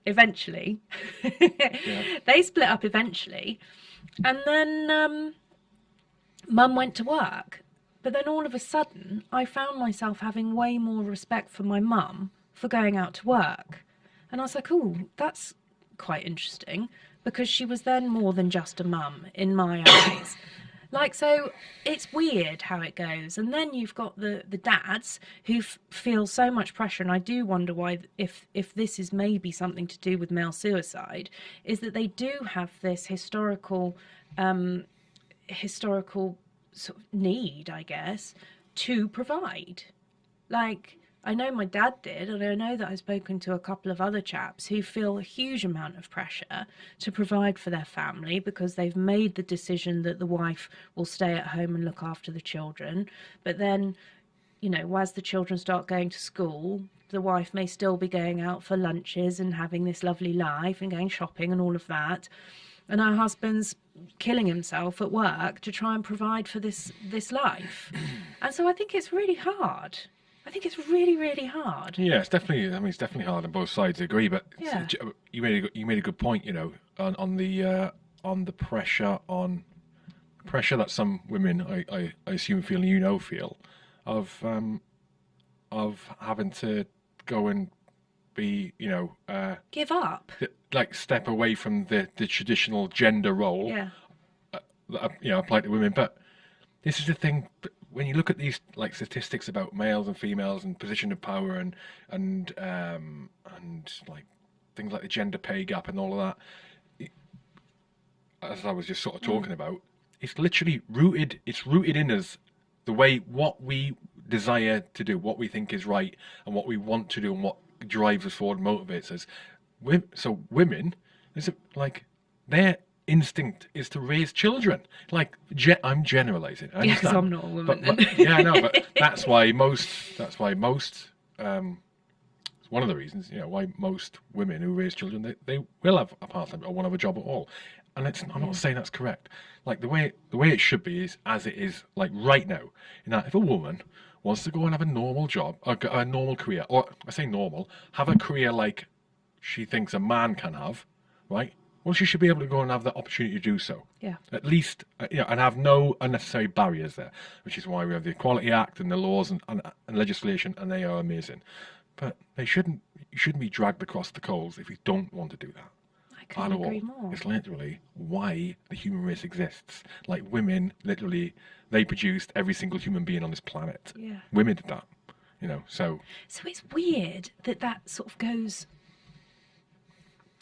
eventually. They split up eventually. And then um, mum went to work. But then all of a sudden, I found myself having way more respect for my mum for going out to work. And I was like, oh, that's quite interesting because she was then more than just a mum in my eyes. Like so, it's weird how it goes, and then you've got the the dads who feel so much pressure, and I do wonder why if if this is maybe something to do with male suicide, is that they do have this historical um, historical sort of need, I guess, to provide. Like I know my dad did, and I know that I've spoken to a couple of other chaps who feel a huge amount of pressure to provide for their family because they've made the decision that the wife will stay at home and look after the children. But then, you know, as the children start going to school, the wife may still be going out for lunches and having this lovely life and going shopping and all of that. And her husband's killing himself at work to try and provide for this this life. And so I think it's really hard. I think it's really, really hard.
Yeah, it's definitely. I mean, it's definitely hard on both sides. I agree, but
Yeah.
you made a, good- you made a good point. You know, on on the uh, on the pressure on pressure that some women, I, I, I assume, feel you know feel, of um, of having to go and be, you know, uh,
Give up.
like step away from the the traditional gender role
Yeah.
that you know apply to women. But this is the thing. When you look at these like statistics about males and females and position of power and and um, and like things like the gender pay gap and all of that, it- as I was just sort of talking about, it's literally rooted. It's rooted in us the way what we desire to do, what we think is right, and what we want to do, and what drives us forward, motivates us. So women, is it like their instinct is to raise children? Like ge- I'm generalizing. I
Yeah. I'm not a woman
But, but- yeah, I know, but that's why most. That's why most. Um, it's one of the reasons, you know, why most women who raise children they, they will have a part time or won't have a job at all. and it's, I'm not saying that's correct. Like the way the way it should be is as it is like right now. In that, if a woman wants to go and have a normal job, a, a normal career, or I say normal, have a career like she thinks a man can have, right? Well, she should be able to go and have the opportunity to do so.
Yeah.
At least, uh, you know, and have no unnecessary barriers there, which is why we have the Equality Act and the laws and, and, and legislation, and they are amazing. But they shouldn't, you shouldn't be dragged across the coals if you don't want to do that.
I couldn't
all.
agree more.
It's literally why the human race exists. Like women, literally, they produced every single human being on this planet.
Yeah.
Women did that, you know. So
So it's weird that that sort of goes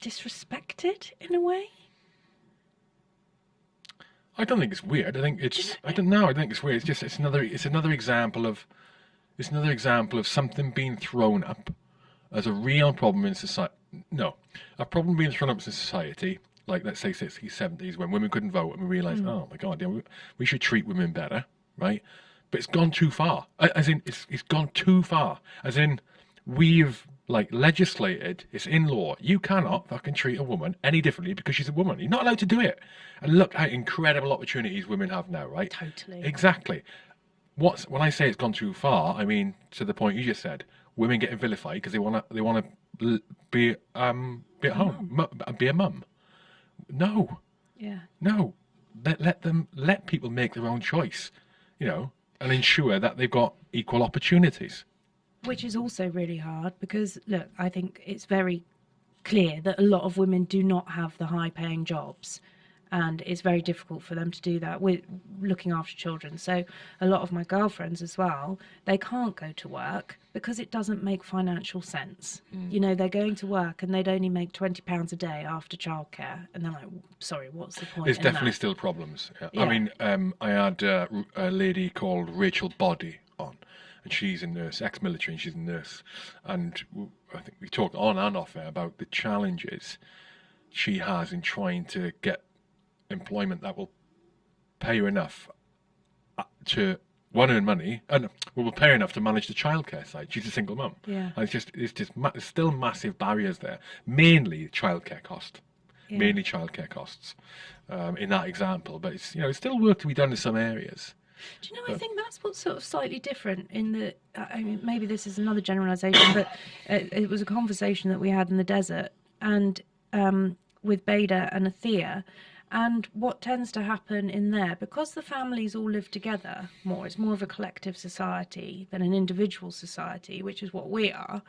disrespected in a way.
I don't think it's weird. I think it's. I don't know. I think it's weird. It's just. It's another. It's another example of. It's another example of something being thrown up as a real problem in society. No, a problem being thrown up in society, like let's say 60s, 70s, when women couldn't vote, and we realised, mm. oh my god, yeah, we, we should treat women better, right? But it's gone too far. As in, it's it's gone too far. As in, we've like legislated. It's in law. You cannot fucking treat a woman any differently because she's a woman. You're not allowed to do it. And look how incredible opportunities women have now, right?
Totally.
Exactly. What's when I say it's gone too far, I mean to the point you just said. Women getting vilified because they want to. They want to be um be at home, be a mum. No,
Yeah.
no. Let let them let people make their own choice, you know, and ensure that they've got equal opportunities.
Which is also really hard because, look, I think it's very clear that a lot of women do not have the high paying jobs. And it's very difficult for them to do that with looking after children. So, a lot of my girlfriends as well, they can't go to work because it doesn't make financial sense. You know, they're going to work and they'd only make £20 a day after childcare. And they're like, sorry, what's the point?
There's
in
definitely
that?
still problems. Yeah.
Yeah.
I mean, um, I had uh, r- a lady called Rachel Body on, and she's a nurse, ex-military, and she's a nurse. And I think we talked on and off air about the challenges she has in trying to get employment that will pay her enough uh, to one earn money and will pay her enough to manage the childcare side. She's a single mum.
Yeah.
And it's just it's just ma- there's still massive barriers there. Mainly childcare cost
Yeah.
mainly childcare costs um, in that example. But it's you know it's still work to be done in some areas.
Do you know? I think that's what's sort of slightly different in the. I mean, maybe this is another generalisation, but it, it was a conversation that we had in the desert and um, with Beda and Athea, and what tends to happen in there because the families all live together more. It's more of a collective society than an individual society, which is what we are.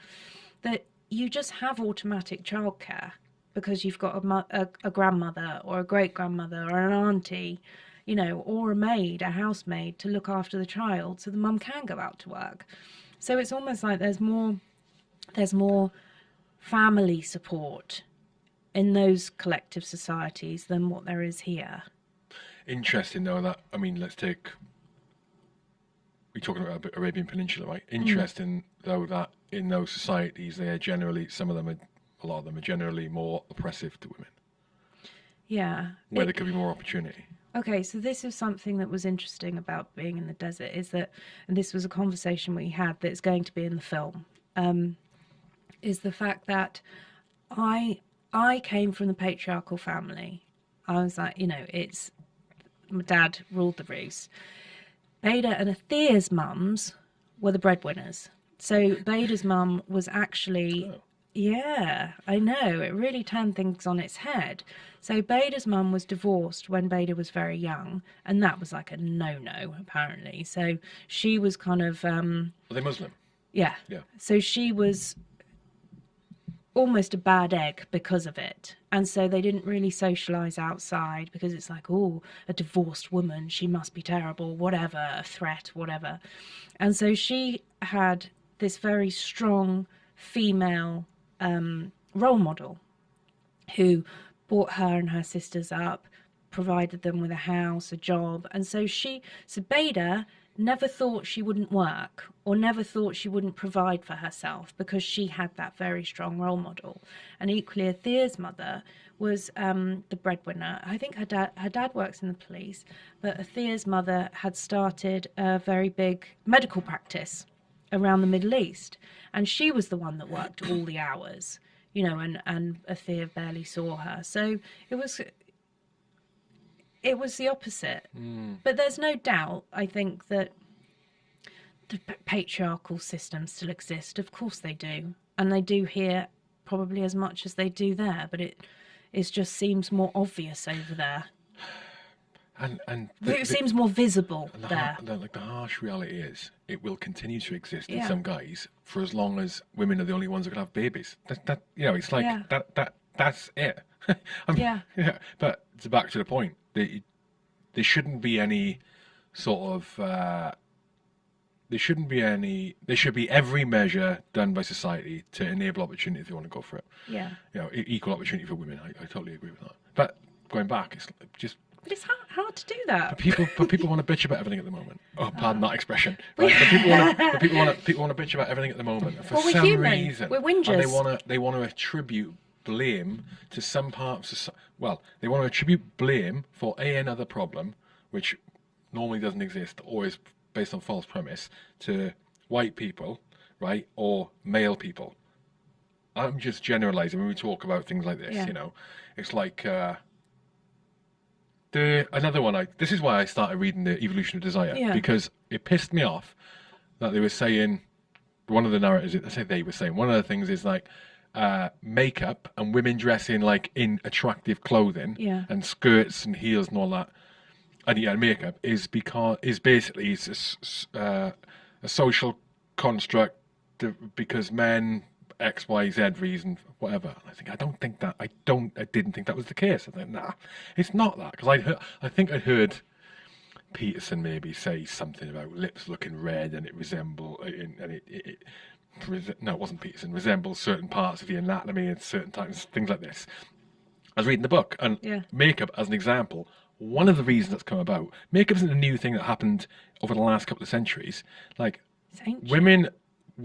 That you just have automatic childcare because you've got a, a, a grandmother or a great grandmother or an auntie, you know, or a maid, a housemaid to look after the child, so the mum can go out to work. So it's almost like there's more, there's more family support in those collective societies than what there is here.
Interesting though that I mean let's take we're talking about the Arabian Peninsula, right? Mm. Interesting though that in those societies they are generally some of them are a lot of them are generally more oppressive to women,
Yeah.
where
It-
there could be more opportunity.
Okay, so this is something that was interesting about being in the desert is that, and this was a conversation we had that's going to be in the film, um, is the fact that I I came from the patriarchal family. I was like, you know, it's my dad ruled the roost. Beda and Athea's mums were the breadwinners. So Beda's mum was actually
Oh.
Yeah, I know. It really turned things on its head. So Beda's mum was divorced when Beda was very young, and that was like a no-no apparently. So she was kind of um
Are they Muslim?
yeah.
Yeah.
So she was almost a bad egg because of it. And so they didn't really socialize outside because it's like, oh, a divorced woman, she must be terrible, whatever, a threat, whatever. And so she had this very strong female um, role model who brought her and her sisters up, provided them with a house, a job. And so she, so Beda never thought she wouldn't work or never thought she wouldn't provide for herself because she had that very strong role model. And equally, Athea's mother was um, the breadwinner. I think her dad, her dad works in the police, but Athea's mother had started a very big medical practice around the Middle East. And she was the one that worked all the hours, you know, and, and Athea barely saw her. So it was it was the opposite.
Mm.
But there's no doubt, I think, that the patriarchal systems still exist. Of course they do. And they do here probably as much as they do there, but it it just seems more obvious over there.
And and the,
it
the-
seems more visible
and the,
there.
the, like the harsh reality is, it will continue to exist in some guys for as long as women are the only ones who can have babies. That, that you know, it's like
Yeah.
that that that's it.
Yeah.
yeah. But it's back to the point. There, there shouldn't be any sort of. Uh, there shouldn't be any. There should be every measure done by society to enable opportunity if you want to go for it.
Yeah.
You know, equal opportunity for women. I, I totally agree with that. But going back, it's just
But it's hard, hard to do that.
people, but people want to bitch about everything at the moment. Oh, pardon that expression. Right, but people want to, people want to, people want to bitch about everything at the moment for
Well,
some
human.
reason.
We're
And they want to, they want to attribute blame to some parts of, soci- well, they want to attribute blame for a another problem, which normally doesn't exist or is based on false premise, to white people, right, or male people. I'm just generalizing when we talk about things like this.
Yeah.
You know, it's like. Uh, the another one I this is why I started reading the Evolution of Desire
Yeah.
because it pissed me off that they were saying one of the narratives I say they were saying one of the things is like uh, makeup and women dressing like in attractive clothing
Yeah.
and skirts and heels and all that and yeah makeup is because is basically a uh, a social construct because men X Y Z reason whatever. And I think I don't think that I don't I didn't think that was the case. I think nah, it's not that because I heard I think I heard Peterson maybe say something about lips looking red and it resemble uh, and it, it, it no it wasn't Peterson resembles certain parts of the anatomy and certain times things like this. I was reading the book and
Yeah.
makeup as an example. One of the reasons that's come about, makeup isn't a new thing that happened over the last couple of centuries. Like women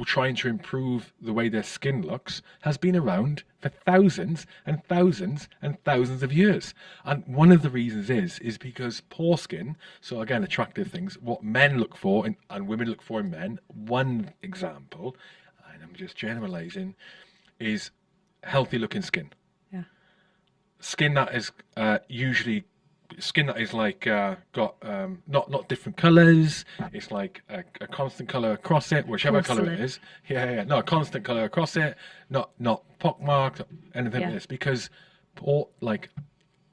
trying to improve the way their skin looks has been around for thousands and thousands and thousands of years. And one of the reasons is is because poor skin, so again attractive things, what men look for in, and women look for in men. One example, and I'm just generalizing, is healthy looking skin.
Yeah.
Skin that is uh, usually skin that is like uh, got um, not not different colors. It's like a, a constant color across it, whichever color it is. Yeah, yeah. No, a constant color across it. Not not pockmarked, anything
Yeah.
like this. Because, or like,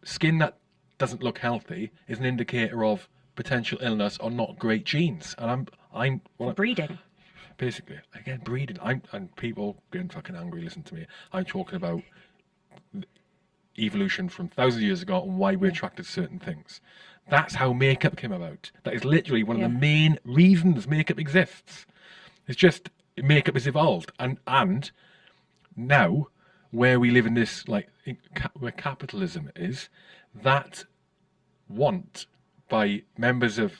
skin that doesn't look healthy is an indicator of potential illness or not great genes. And I'm I'm well,
Breeding.
basically again breeding. I'm and people getting fucking angry. Listen to me. I'm talking about evolution from thousands of years ago and why we're attracted to certain things. That's how makeup came about. That is literally one of the main reasons makeup exists. It's just makeup has evolved, and and now where we live in this like where capitalism is, that want by members of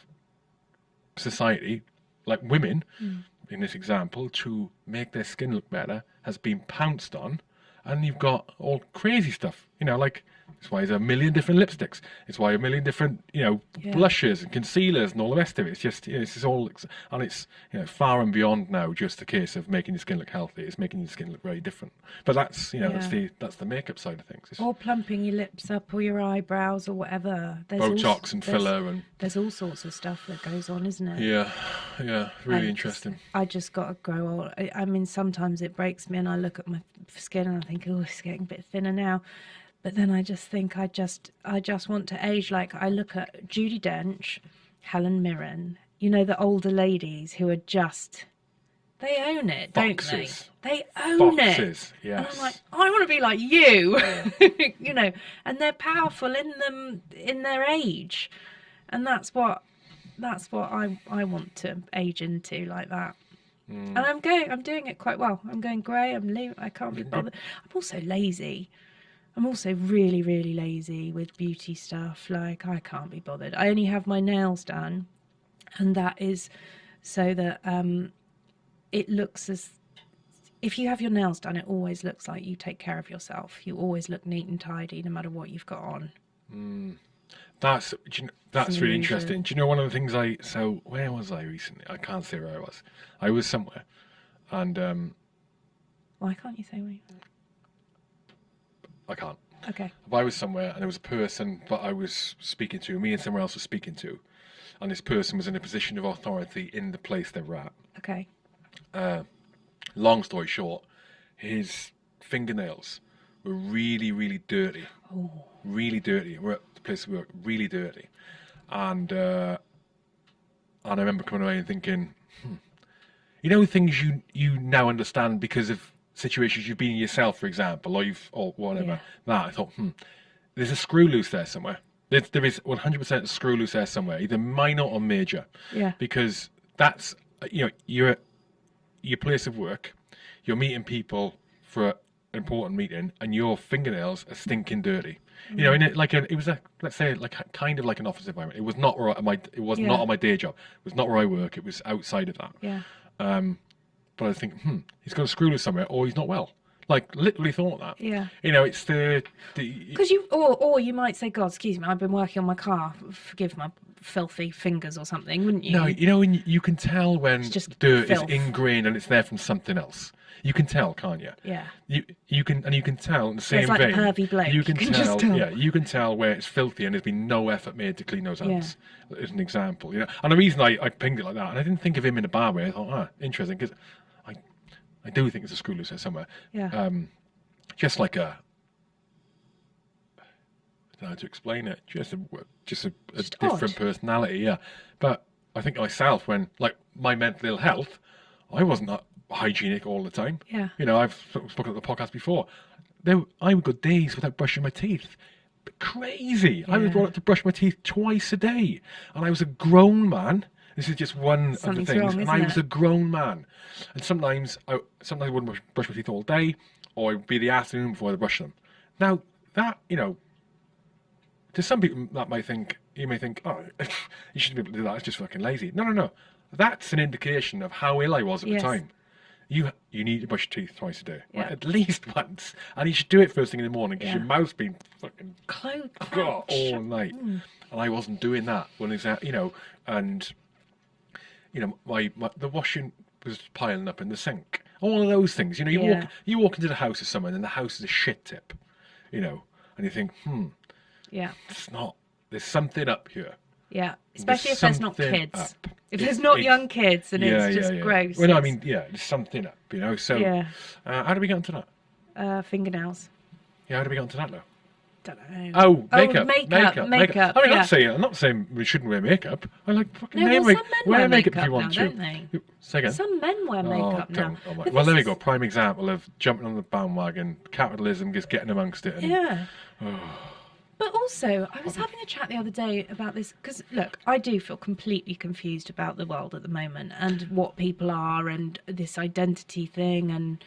society, like women, hmm. in this example, to make their skin look better, has been pounced on, and you've got all crazy stuff. You know, like it's why there's a million different lipsticks. It's why a million different, you know,
Yeah.
blushes and concealers and all the rest of it. It's just, you know, it's all, and it's you know far and beyond now just the case of making your skin look healthy. It's making your skin look very different. But that's, you know, that's the that's the makeup side of things. It's
Or plumping your lips up or your eyebrows or whatever. There's all-
Botox and
there's-
filler and
There's all sorts of stuff that goes on, isn't it?
yeah, yeah, really
And
interesting.
I just got to grow old. I, I mean, sometimes it breaks me, and I look at my skin and I think, oh, it's getting a bit thinner now. But then I just think I just, I just want to age. Like I look at Judi Dench, Helen Mirren. You know, the older ladies who are just, they own it, don't they? They own it.
Foxes,
And. I'm like, I want to be like you, you know. And they're powerful in them in their age, and that's what that's what I I want to age into like that.
Mm.
And I'm going, I'm doing it quite well. I'm going grey. I'm le- I can't be bothered. I'm also lazy. I'm also really, really lazy with beauty stuff. Like I can't be bothered. I only have my nails done, and that is so that um, it looks as if you have your nails done, it always looks like you take care of yourself. You always look neat and tidy, no matter what you've got on.
That's you kn- that's really interesting. Do you know one of the things I so where was I recently? I can't say where I was. I was somewhere, and um,
Why can't you say we?
I can't.
Okay.
If I was somewhere and there was a person that I was speaking to, me and someone else was speaking to, and this person was in a position of authority in the place they were at.
Okay.
Long story short, his fingernails were really, really dirty. Really dirty. We're at the place we were really dirty. And uh, and I remember coming away and thinking, hmm, you know, things you you now understand because of situations you've been in yourself, for example, or you've or whatever.
Yeah.
That I thought, hmm, there's a screw loose there somewhere. There, there is 100% screw loose there somewhere, either minor or major
Yeah.
because that's you know you're at your place of work, you're meeting people for an important meeting, and your fingernails are stinking dirty. You know, and it, like a, it was a let's say like kind of like an office environment. It was not where I- my it was
Yeah.
not on my day job. It was not where I work. It was outside of that.
Yeah.
But I think, hmm, he's got a screw loose somewhere, or he's not well. Like literally thought that.
Yeah.
You know, it's the the
Because you, or or you might say, God, excuse me, I've been working on my car. Forgive my filthy fingers or something, wouldn't you?
No, you know, when you can tell when
just
dirt
filth.
is ingrained and it's there from something else. You can tell, can't you?
Yeah.
You you can and you can tell in the same
it's like
vein.
pervy bloke.
You can,
You can
tell,
just tell.
yeah, you can tell where it's filthy and there's been no effort made to clean those hands. Yeah. As an example, you know. And the reason I, I pinged it like that, and I didn't think of him in a bar way. I thought, ah, interesting, because I do think it's a screw loose there somewhere.
Yeah.
Um, just like a. I don't know how to explain it. Just a just a, a
Just
different
odd.
personality, yeah. But I think myself, when like my mental ill health, I wasn't that hygienic all the time.
Yeah.
You know, I've spoken at the podcast before. There, I would go days without brushing my teeth. Crazy. I was
Yeah.
brought up to brush my teeth twice a day, and I was a grown man. This is just one
Something's
of the things,
wrong,
and I was
it?
a grown man. And sometimes, I sometimes I wouldn't brush- my teeth all day, or it'd be the afternoon before I'd brush them. Now that you know, to some people mm, that might think you may think, oh, you shouldn't be able to do that. It's just fucking lazy. No, no, no. That's an indication of how ill I was at
Yes.
the time. You you need to brush your teeth twice a day, right? At least once, and you should do it first thing in the morning because
Yeah.
your mouth's been fucking
Clo-
all night, mm. and I wasn't doing that when it's you know, and you know my, my the washing was piling up in the sink. All of those things, you know, you
Yeah.
walk you walk into the house of someone and the house is a shit tip, you know, and you think, hmm,
Yeah.
it's not. There's something up here.
Yeah. Especially if there's not kids.
up.
If there's not young kids and it's just gross.
Well, no, I mean, yeah, there's something up, you know. So,
Yeah.
uh, how do we get onto that?
uh, fingernails.
Yeah, how do we get onto that now?
Don't know.
Oh,
Oh,
makeup,
makeup, makeup,
I mean, I'm
yeah.
not saying I'm not saying we shouldn't wear makeup. I like fucking
No,
wear,
well, some men
wear
wear
makeup if you want
now,
to.
don't they?
Again.
Some men wear
Oh,
makeup now.
Oh well,
this
there we go. Prime example of jumping on the bandwagon. Capitalism just getting amongst it. And,
Yeah. But also, I was having a chat the other day about this because, look, I do feel completely confused about the world at the moment and what people are and this identity thing and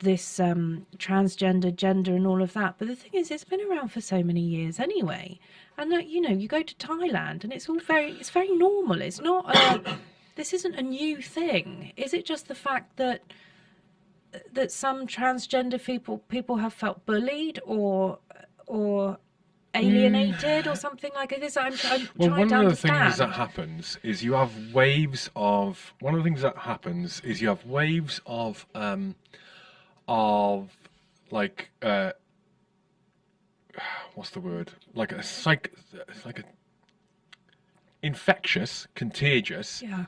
this um, transgender gender and all of that. But the thing is, it's been around for so many years anyway. And, like, you know, you go to Thailand and it's all very, it's very normal. It's not a, this isn't a new thing. Is it just the fact that that some transgender people people have felt bullied or or alienated or something like this. I'm, I'm
Well,
trying
one of the things that happens is you have waves of. One of the things that happens is you have waves of, um, of, like, uh, what's the word? Like a psych, like a infectious, contagious.
yeah,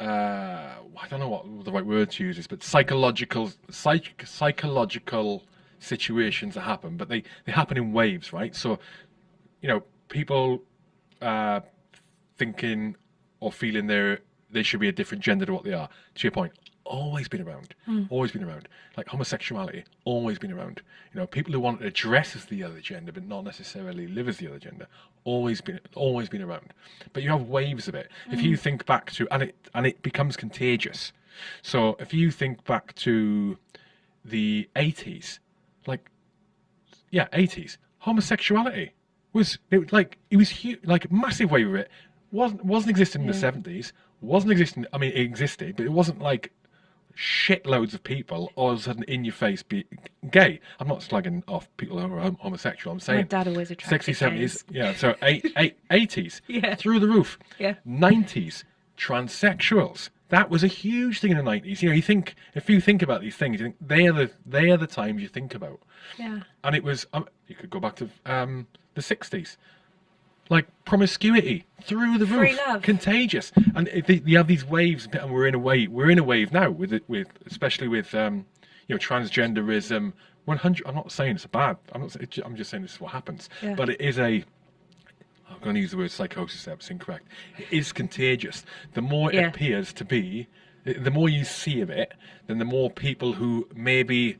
uh, I don't know what the right word to use is, but psychological, psych, psychological situations that happen, but they, they happen in waves, right? So, you know, people uh, thinking or feeling they're they should be a different gender to what they are. To your point, always been around, mm. always been around. Like homosexuality, always been around. You know, people who want to dress as the other gender but not necessarily live as the other gender, always been always been around. But you have waves of it. If you mm. think back to and it and it becomes contagious. So if you think back to the eighties, like yeah, eighties, homosexuality was it like it was huge, like a massive wave of it. wasn't wasn't existing in the seventies. Wasn't existing. I mean, it existed, but it wasn't like shitloads of people all of a sudden in your face be gay. I'm not slugging off people who are homosexual. I'm
my
saying
dad always attracted
60s, 70s, yeah. So eight, eight, 80s,
Yeah.
through the roof.
Yeah.
90s, transsexuals. that was a huge thing in the nineties. You know, you think if you think about these things, you think they are the they are the times you think about.
Yeah.
And it was um, you could go back to um, the sixties, like promiscuity through the
Free
roof,
love.
contagious, and they- you have these waves, and we're in a wave. We're in a wave now with it, with especially with um, you know transgenderism. One hundred. I'm not saying it's bad. I'm not. I'm just saying this is what happens.
Yeah.
But it is a. I'm going to use the word psychosis. That's incorrect. It is contagious. The more it
Yeah.
appears to be, the more you see of it, then the more people who maybe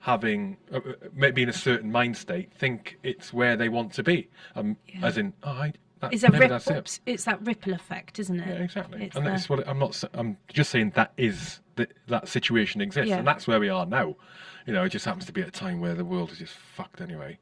having uh, uh, maybe in a certain mind state think it's where they want to be. Um,
Yeah.
as in, oh, I. That,
It's a
maybe
rip,
that's it.
it's that ripple effect, isn't it?
Yeah, exactly.
It's
and
the-
that's what I'm not. I'm just saying that is that that situation exists,
Yeah.
and that's where we are now. You know, it just happens to be at a time where the world is just fucked anyway.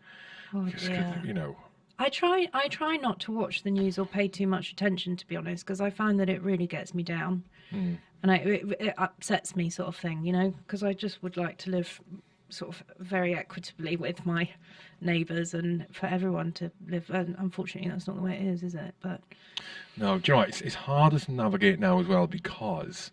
Oh, dear.
you know,
I try I try not to watch the news or pay too much attention to be honest because I find that it really gets me down
Hmm.
and I, it, it upsets me sort of thing you know because I just would like to live sort of very equitably with my neighbours and for everyone to live and unfortunately that's not the way it is is it but
no. Do you know what? It's it's harder to navigate now as well because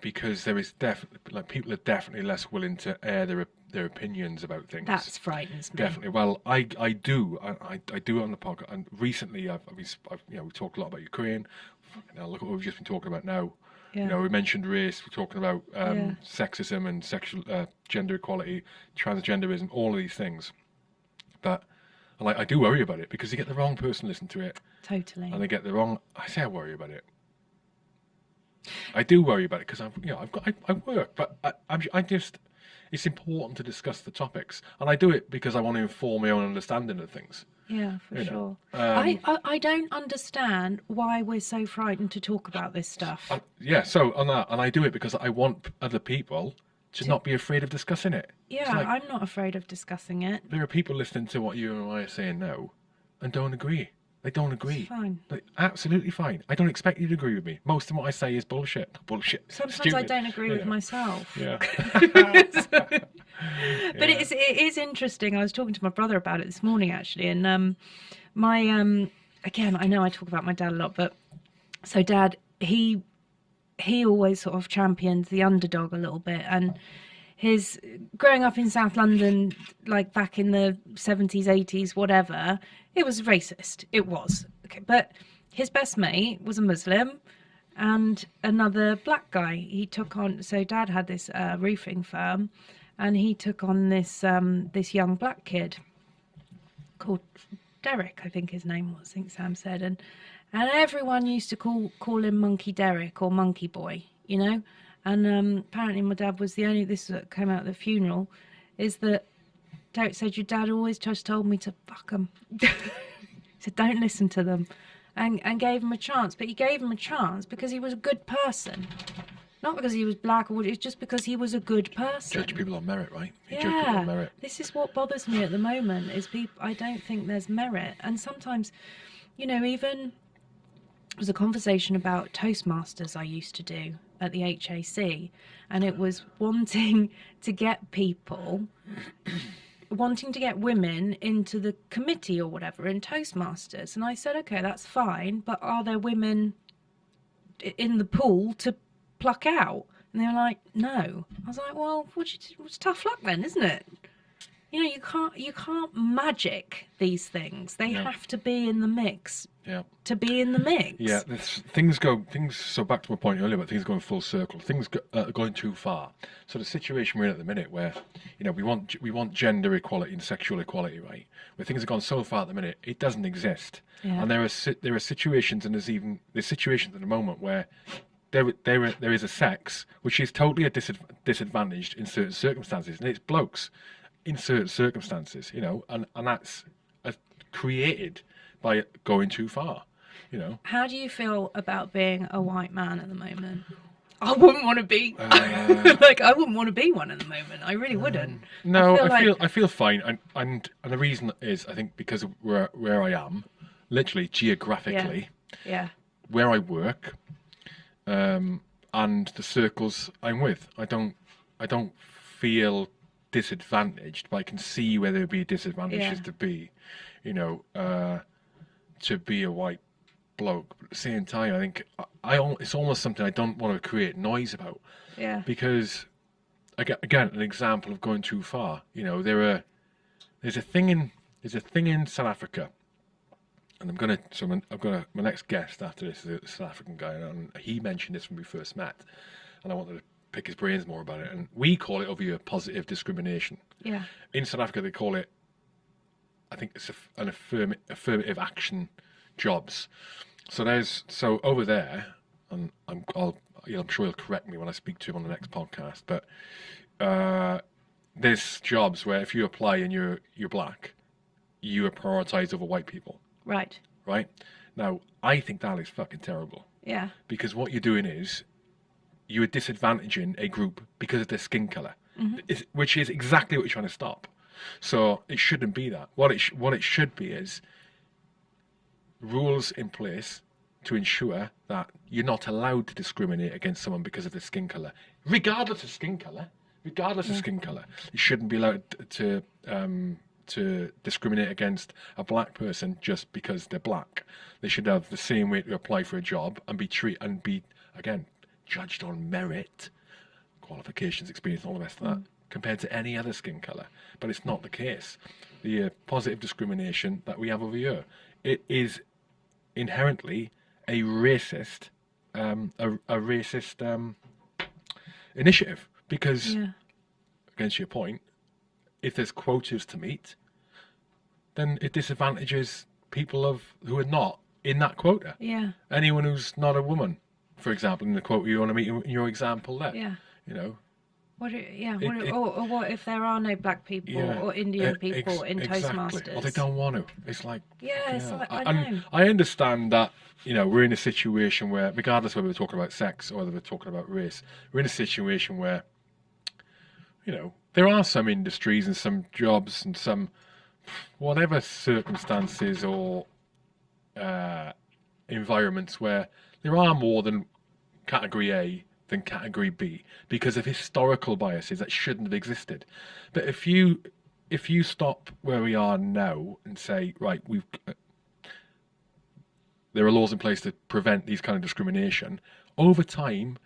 because there is definitely like people are definitely less willing to air their their opinions about things.
that frightens me
Definitely. Well, I I do I, I, I do it on the podcast, and recently I've, I've, you know we talked a lot about Ukraine. Now look at what we've just been talking about now.
Yeah
You know, we mentioned race. We're talking about um,
Yeah.
sexism and sexual uh, gender equality, transgenderism, all of these things. That, like, I do worry about it because you get the wrong person listen to it,
totally
and they get the wrong. I say I worry about it. I do worry about it because I've, you know, I've got, I, I work, but I, I'm, I just, it's important to discuss the topics, and I do it because I want to inform my own understanding of things.
Yeah for
you
sure
know,
I,
Um,
I I don't understand why we're so frightened to talk about this stuff
and- yeah, so on that, and I do it because I want other people to not be afraid of discussing it.
Yeah
like-
I'm not afraid of discussing it
there are people listening to what you and I are saying now and don't agree. They don't agree.
fine
Like, absolutely fine. I don't expect you to agree with me. Most of what I say is bullshit. Bullshit.
Sometimes I don't agree with myself.
Yeah.
But it's it is interesting. I was talking to my brother about it this morning actually, and um, my um, again, I know I talk about my dad a lot, but so dad he he always sort of championed the underdog a little bit, and his growing up in South London, like back in the seventies, eighties, whatever, it was racist. It was okay, but his best mate was a Muslim and another black guy. He took on so dad had this uh, roofing firm, and he took on this um, this young black kid called Derek, I think his name was. I think Sam said, and and everyone used to call call him Monkey Derek or Monkey Boy, you know. And um, apparently, my dad was the only. This that came out at the funeral, is that Derek said your dad always just told me to fuck them. he said don't listen to them, and and gave him a chance. But he gave him a chance because he was a good person, not because he was black or. It's just because he was a good person.
Judge people on merit, right? You judge people on
Yeah,
merit.
this is what bothers me at the moment. Is people? I don't think there's merit, and sometimes, you know, even there was a conversation about Toastmasters I used to do at the HAC, and it was wanting to get people, wanting to get women into the committee or whatever in Toastmasters, and I said, okay, that's fine, but are there women in the pool to pluck out? And they were like, no. I was like, well, what you, it's tough luck then, isn't it? You know, you can't you can't magic these things. They
Yeah.
have to be in the mix
Yeah.
to be in the mix.
Yeah, this, things go things. So back to my point earlier about things going full circle. Things go, uh, going too far. So the situation we're in at the minute, where you know we want we want gender equality and sexual equality, right? Where things have gone so far at the minute, it doesn't exist.
Yeah.
And there are there are situations, and there's even there's situations at the moment where there there there is a sex which is totally a disadv- disadvantaged in certain circumstances, and it's blokes in certain circumstances, you know, and and that's uh, created by going too far, you know.
How do you feel about being a white man at the moment? I wouldn't want to be
Uh,
like I wouldn't want to be one at the moment. I really wouldn't.
No,
feel
I feel,
like-
I feel fine, and, and and the reason is I think because of where where I am, literally geographically,
Yeah.
where I work, um, and the circles I'm with, I don't I don't feel disadvantaged, but I can see where there would be disadvantages
Yeah.
to be, you know, uh, to be a white bloke, but at the same time, I think I, I it's almost something I don't want to create noise about
Yeah.
because aga- again, an example of going too far. You know, there are there's a thing in there's a thing in South Africa, and I'm gonna so I'm, I've got a, my next guest after this is a South African guy, and he mentioned this when we first met, and I wanted to pick his brains more about it. And we call it over here positive discrimination.
Yeah.
In South Africa, they call it, I think it's a, an affirm, affirmative action jobs. So there's so over there, and I'm I'll, you know, I'm sure he'll correct me when I speak to him on the next podcast. But uh, there's jobs where if you apply and you're you're black, you are prioritized over white people,
Right.
right? Now I think that is fucking terrible
Yeah.
because what you're doing is you are disadvantaging a group because of their skin color, It's- which is exactly what you're trying to stop. So it shouldn't be that. What it sh- what it should be is rules in place to ensure that you're not allowed to discriminate against someone because of their skin color, regardless of skin color. Regardless of skin color, you shouldn't be allowed to um, to discriminate against a black person just because they're black. They should have the same way to apply for a job and be treat and be again judged on merit, qualifications, experience, and all the rest of that, compared to any other skin color. But it's not the case. The uh, positive discrimination that we have over here, it is inherently a racist, um, a, a racist um, initiative because
Yeah.
against your point, if there's quotas to meet, then it disadvantages people of who are not in that quota.
Yeah.
Anyone who's not a woman, for example, in the quota you want to meet in your example there.
Yeah.
You know,
What? i- Yeah.
It-
What, i-
it-
or, or what if there are no black people
yeah,
or Indian
e-
people in
exactly.
Toastmasters?
Or they don't want to. It's like
Yeah, it's like, I know.
I understand that you know we're in a situation where, regardless whether we're talking about sex or whether we're talking about race, we're in a situation where you know there are some industries and some jobs and some whatever circumstances or uh, environments where there are more than category A than category B because of historical biases that shouldn't have existed. But if you if you stop where we are now and say right, we've there are laws in place to prevent these kind of discrimination. Over time,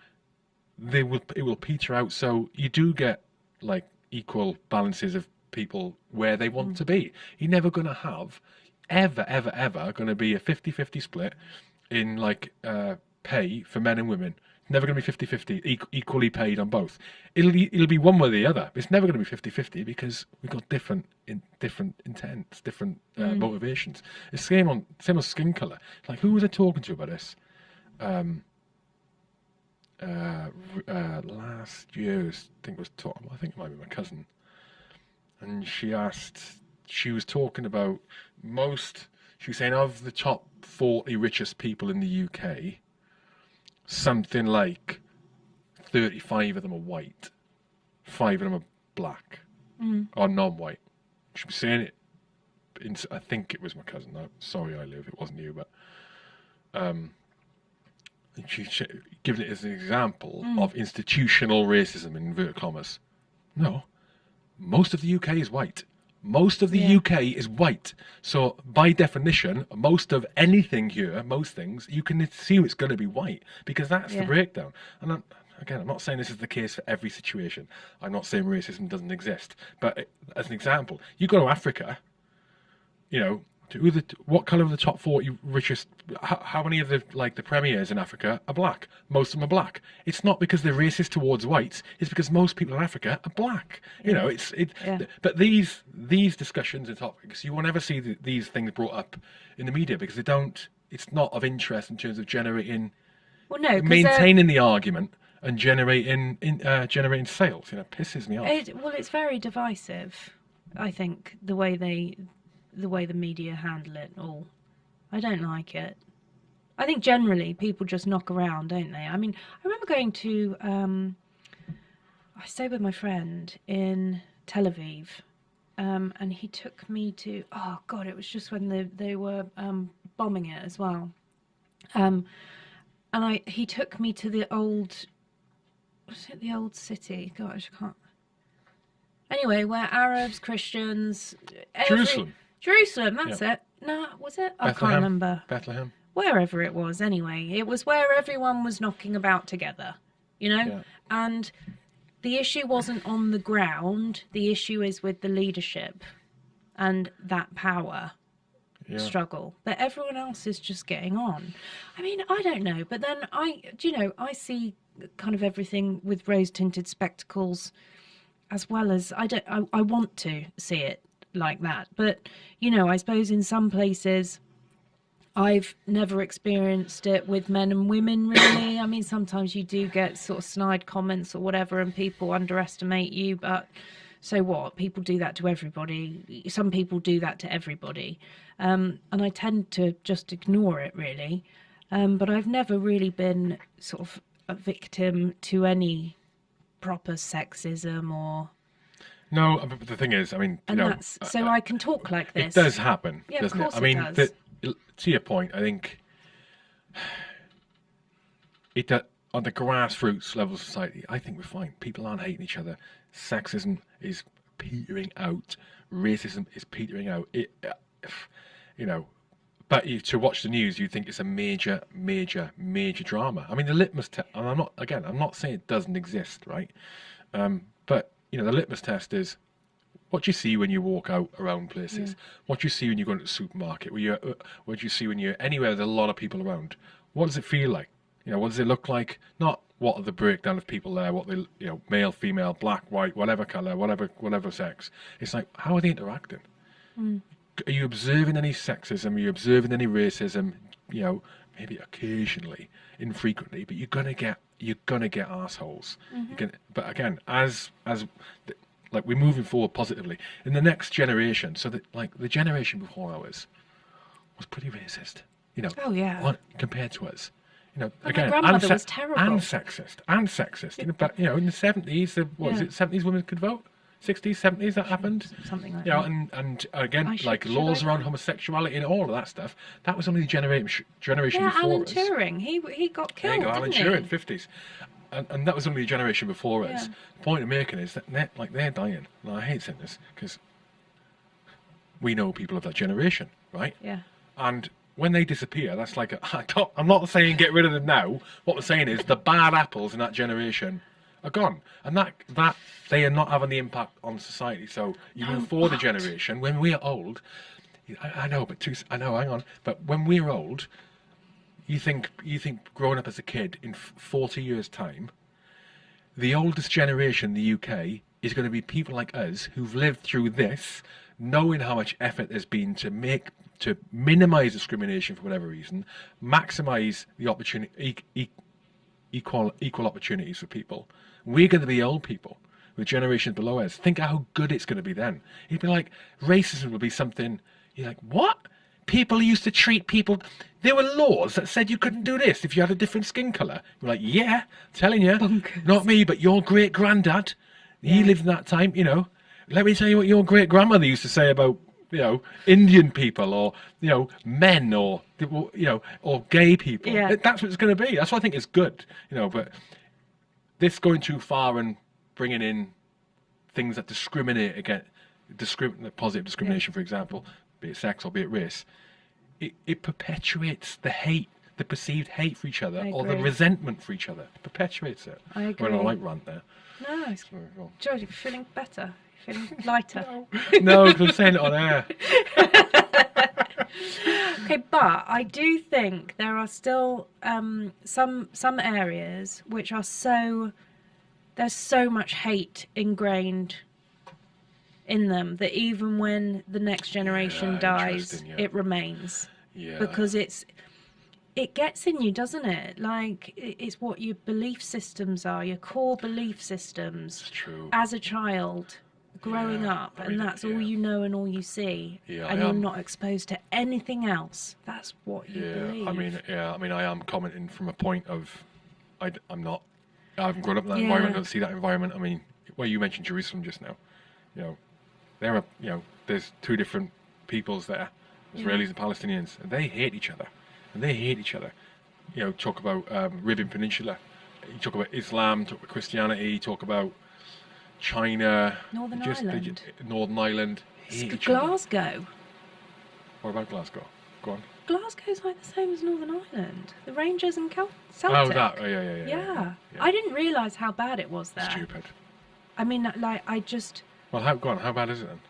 they will it will peter out. So you do get like equal balances of people where they want to be. You're never going to have ever, ever, ever going to be a 50-50 split in like uh, pay for men and women. Never going to be 50-50, equ- equally paid on both. It'll be, it'll be one way or the other. It's never going to be 50-50 because we've got different in different intents, different uh, motivations. It's same on same as skin color. Like who was I talking to about this? Um, uh, uh, last year, I think it was talking. I think it might be my cousin, and she asked. She was talking about most. She was saying of the top forty richest people in the UK, something like thirty-five of them are white, five of them are black or non-white. She was saying it. In, I think it was my cousin. i sorry, I live. It wasn't you, but um, and she, she given it as an example of institutional racism in inverted commas. No, most of the UK is white. Most of the
Yeah.
UK is white. So by definition, most of anything here, most things, you can assume it's going to be white because that's the breakdown. And I'm, again, I'm not saying this is the case for every situation. I'm not saying racism doesn't exist. But uh, as an example, you go to Africa, you know, who the what color of the top forty richest? How, how many of the like the premiers in Africa are black? Most of them are black. It's not because they're racist towards whites. It's because most people in Africa are black. You know, it's it.
Yeah.
But these these discussions and topics, you will never see the, these things brought up in the media because they don't. It's not of interest in terms of generating,
Well, no, uh,
maintaining the argument and generating in uh, generating sales. You know, pisses me off.
It, well, it's very divisive. I think the way they, the way the media handle it all, I don't like it. I think generally people just knock around, don't they? I mean, I remember going to, um, I stayed with my friend in Tel Aviv, um, and he took me to. Oh God, it was just when they they were um, bombing it as well. Um, and I he took me to the old was it the old city? Gosh, I can't. Anyway, where Arabs, Christians, every-
Jerusalem,
Jerusalem, that's it. No, was it? I can't remember.
Bethlehem.
wherever it was anyway. It was where everyone was knocking about together, you know?
Yeah.
And the issue wasn't on the ground, the issue is with the leadership and that power
Yeah.
struggle. But everyone else is just getting on. I mean, I don't know, but then I, do you know, I see kind of everything with rose tinted spectacles as well as I don't, I, I want to see it like that. But, you know, I suppose in some places, I've never experienced it with men and women really. I mean, sometimes you do get sort of snide comments or whatever, and people underestimate you, but so what? People do that to everybody. Some people do that to everybody. Um, and I tend to just ignore it really. Um, but I've never really been sort of a victim to any proper sexism or.
No, uh, but the thing is, I mean, you know,
that's
uh,
so I can talk like this.
it does happen,
Yeah, of
doesn't
course
it? I
it
mean,
does.
the- to your point, I think it on the grassroots level of society, I think we're fine. People aren't hating each other. Sexism is petering out. Racism is petering out. It, uh, you know, but you, to watch the news, you think it's a major, major, major drama. I mean, the litmus test, and I'm not, again, I'm not saying it doesn't exist, right? Um, but, you know, the litmus test is what do you see when you walk out around places? What do you see when you go into the supermarket? Where you, uh, what do you see when you're anywhere there's a lot of people around? What does it feel like? You know, what does it look like? Not what are the breakdown of people there, what they, you know, male, female, black, white, whatever color, whatever, whatever sex. It's like, how are they interacting? Are you observing any sexism? Are you observing any racism? You know, maybe occasionally, infrequently, but you're gonna get you're gonna get assholes. You mm-hmm. can, but again, as as the, like we're moving forward positively in the next generation. So that like the generation before ours was pretty racist. You know,
Oh, yeah.
on, compared to us. You know,
my
again,
grandmother
and,
was terrible.
and sexist, and sexist. You know, but you know, in the seventies, the what was it? Seventies women could vote. Sixties, seventies, that happened.
Something like
You know,
that.
and and again,
I
like
should
laws around homosexuality and all of that stuff. That was only the generation generation
Yeah,
before
Alan
us.
Turing. He he got killed.
There you go, Alan Turing, fifties, and and that was only the generation before us.
Yeah.
The point I'm making is that they're, like they're dying. And I hate saying this because we know people of that generation, right?
Yeah.
And when they disappear, that's like a, I I'm not saying get rid of them now. What I'm saying is the bad apples in that generation are gone, and that that they are not having the impact on society. So even
No,
for the generation, when we're old, I, I know, but two, I know. Hang on, but when we're old, you think you think growing up as a kid in 40 years' time, the oldest generation in the UK is going to be people like us who've lived through this, knowing how much effort there's been to make to minimise discrimination for whatever reason, maximise the opportunity, equal equal opportunities for people. We're going to be old people with generations below us. Think how good it's going to be then. It'd be like racism would be something. You're like, what? People used to treat people. There were laws that said you couldn't do this if you had a different skin color. You're like, yeah, telling you,
Bonkers.
not me, but your great granddad. He
Yeah.
lived in that time, you know. Let me tell you what your great grandmother used to say about you know Indian people or you know men or you know or gay people.
Yeah.
That's what it's going to be. That's why I think it's good, you know. But this going too far and bringing in things that discriminate against positive discrimination, for example, be it sex or be it race, it, it perpetuates the hate, the perceived hate for each other, or the resentment for each other. It perpetuates it.
I agree. Well.
I like rant there.
No, it's
Sorry, go.
George, you're feeling better. You're feeling lighter.
no, because I'm saying it on air.
Okay, but I do think there are still um, some some areas which are so there's so much hate ingrained in them that even when the next generation
Yeah,
dies,
yeah.
it remains
Yeah.
because it's it gets in you, doesn't it? Like it's what your belief systems are, your core belief systems as a child growing
Yeah,
up and that's all you know and all you see
Yeah,
and
I
you're
am.
not exposed to anything else that's what you
Yeah,
believe
I mean, yeah, I mean, I am commenting from a point of, I, am not, I haven't grown up in that
Yeah.
environment. I don't see that environment. I mean, well, you mentioned Jerusalem just now. You know, there are, you know, there's two different peoples there, Israelis and Palestinians, and they hate each other, and they hate each other. You know, talk about um, Ribbon Peninsula, you talk about Islam, talk about Christianity, talk about China,
Northern
just,
Ireland.
Northern Ireland, hate
It's
each other.
Glasgow
What about Glasgow? Go on.
Glasgow's like the same as Northern Ireland. The Rangers and Cal-
Oh,
Celtic.
that. Oh, yeah, yeah, yeah.
Yeah.
yeah.
I didn't realise how bad it was there.
Stupid.
I mean, like, I just.
Well, how, go on. How bad is it then?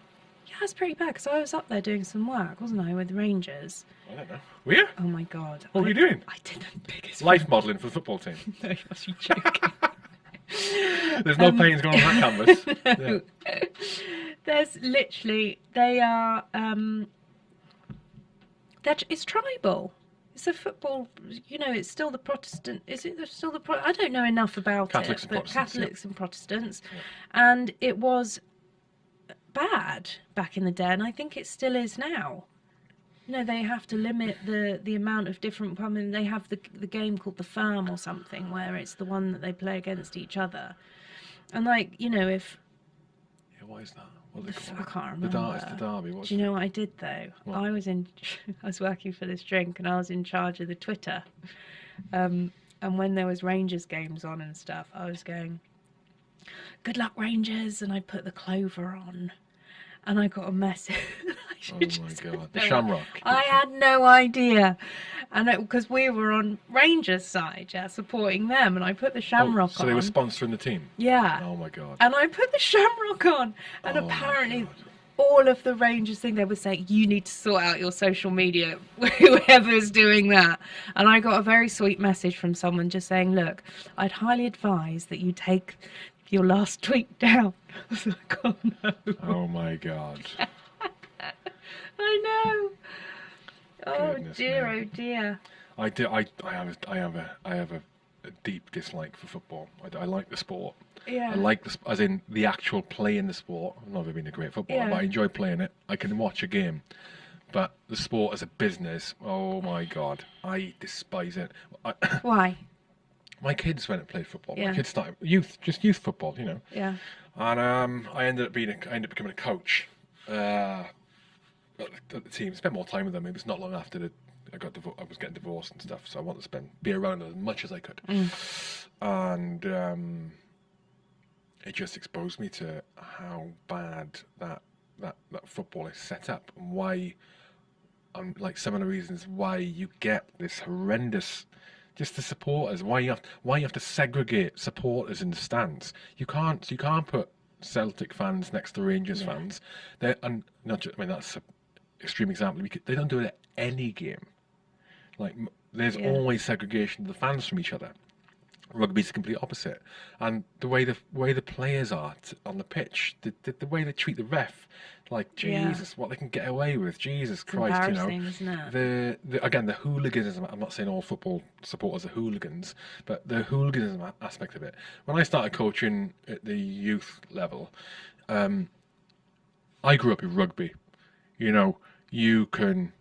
Yeah, it's pretty bad because I was up there doing some work, wasn't I, with the Rangers?
I don't know. Were you?
Oh my god.
What were you doing?
I did the biggest.
Life modelling for the football team.
No, you must be joking.
There's no
Um,
paintings going on that canvas.
No. There's literally they are um that it's tribal. It's a football, you know. It's still the Protestant. Is it still the? Pro- I don't know enough about
Catholics
it,
and
but
Protestants, yeah.
Catholics and Protestants, and it was bad back in the day, and I think it still is now. You know, they have to limit the the amount of different. I mean, they have the the game called the Firm or something, where it's the one that they play against each other, and like you know, if
Yeah, what is that? What call
I can't
The
remember.
dar- it's the derby. What's
Do you know what I did though?
What?
I was in, I was working for this drink, and I was in charge of the Twitter. Um, and when there was Rangers games on and stuff, I was going, "Good luck, Rangers!" And I put the Clover on, and I got a message.
Oh my god, the Shamrock.
I had no idea, and because we were on Rangers' side, yeah, supporting them, and I put the
Oh,
Shamrock
so
on.
So they were sponsoring the team.
yeah,
Oh my god.
and I put the Shamrock on, and
Oh
apparently all of the Rangers thing they were saying you need to sort out your social media, whoever's doing that. And I got a very sweet message from someone just saying, look, I'd highly advise that you take your last tweet down. I was like, oh no,
Oh my god.
I know. Oh
Goodness
dear,
me.
oh dear.
I do. I, I have. I have a. I have a, a deep dislike for football. I, I like the sport.
Yeah.
I like the, as in the actual playing the sport. I've never been a great footballer,
Yeah.
but I enjoy playing it. I can watch a game, but the sport as a business, oh my god, I despise it. I,
Why?
my kids went and played football.
Yeah.
My kids started youth, just youth football, you know.
Yeah.
And um, I ended up being, a, I ended up becoming a coach. Uh, the, team, spent more time with them. It was not long after the, I got I was getting divorced and stuff, so I wanted to spend be around them as much as I could. And um, it just exposed me to how bad that that that football is set up and why, um, like some of the reasons why you get this horrendous. Just the supporters. Why you have why you have to segregate supporters in the stands? You can't you can't put Celtic fans next to Rangers fans. They and not just, I mean that's extreme example. Could, they don't do it at any game. Like there's
Yeah.
always segregation of the fans from each other. Rugby's the complete opposite, and the way the way the players are t- on the pitch, the, the the way they treat the ref, like
Yeah.
Jesus, what they can get away with, Jesus Christ, you know. The, the again the hooliganism. I'm not saying all football supporters are hooligans, but the hooliganism aspect of it. When I started coaching at the youth level, um, I grew up in rugby. You know, you can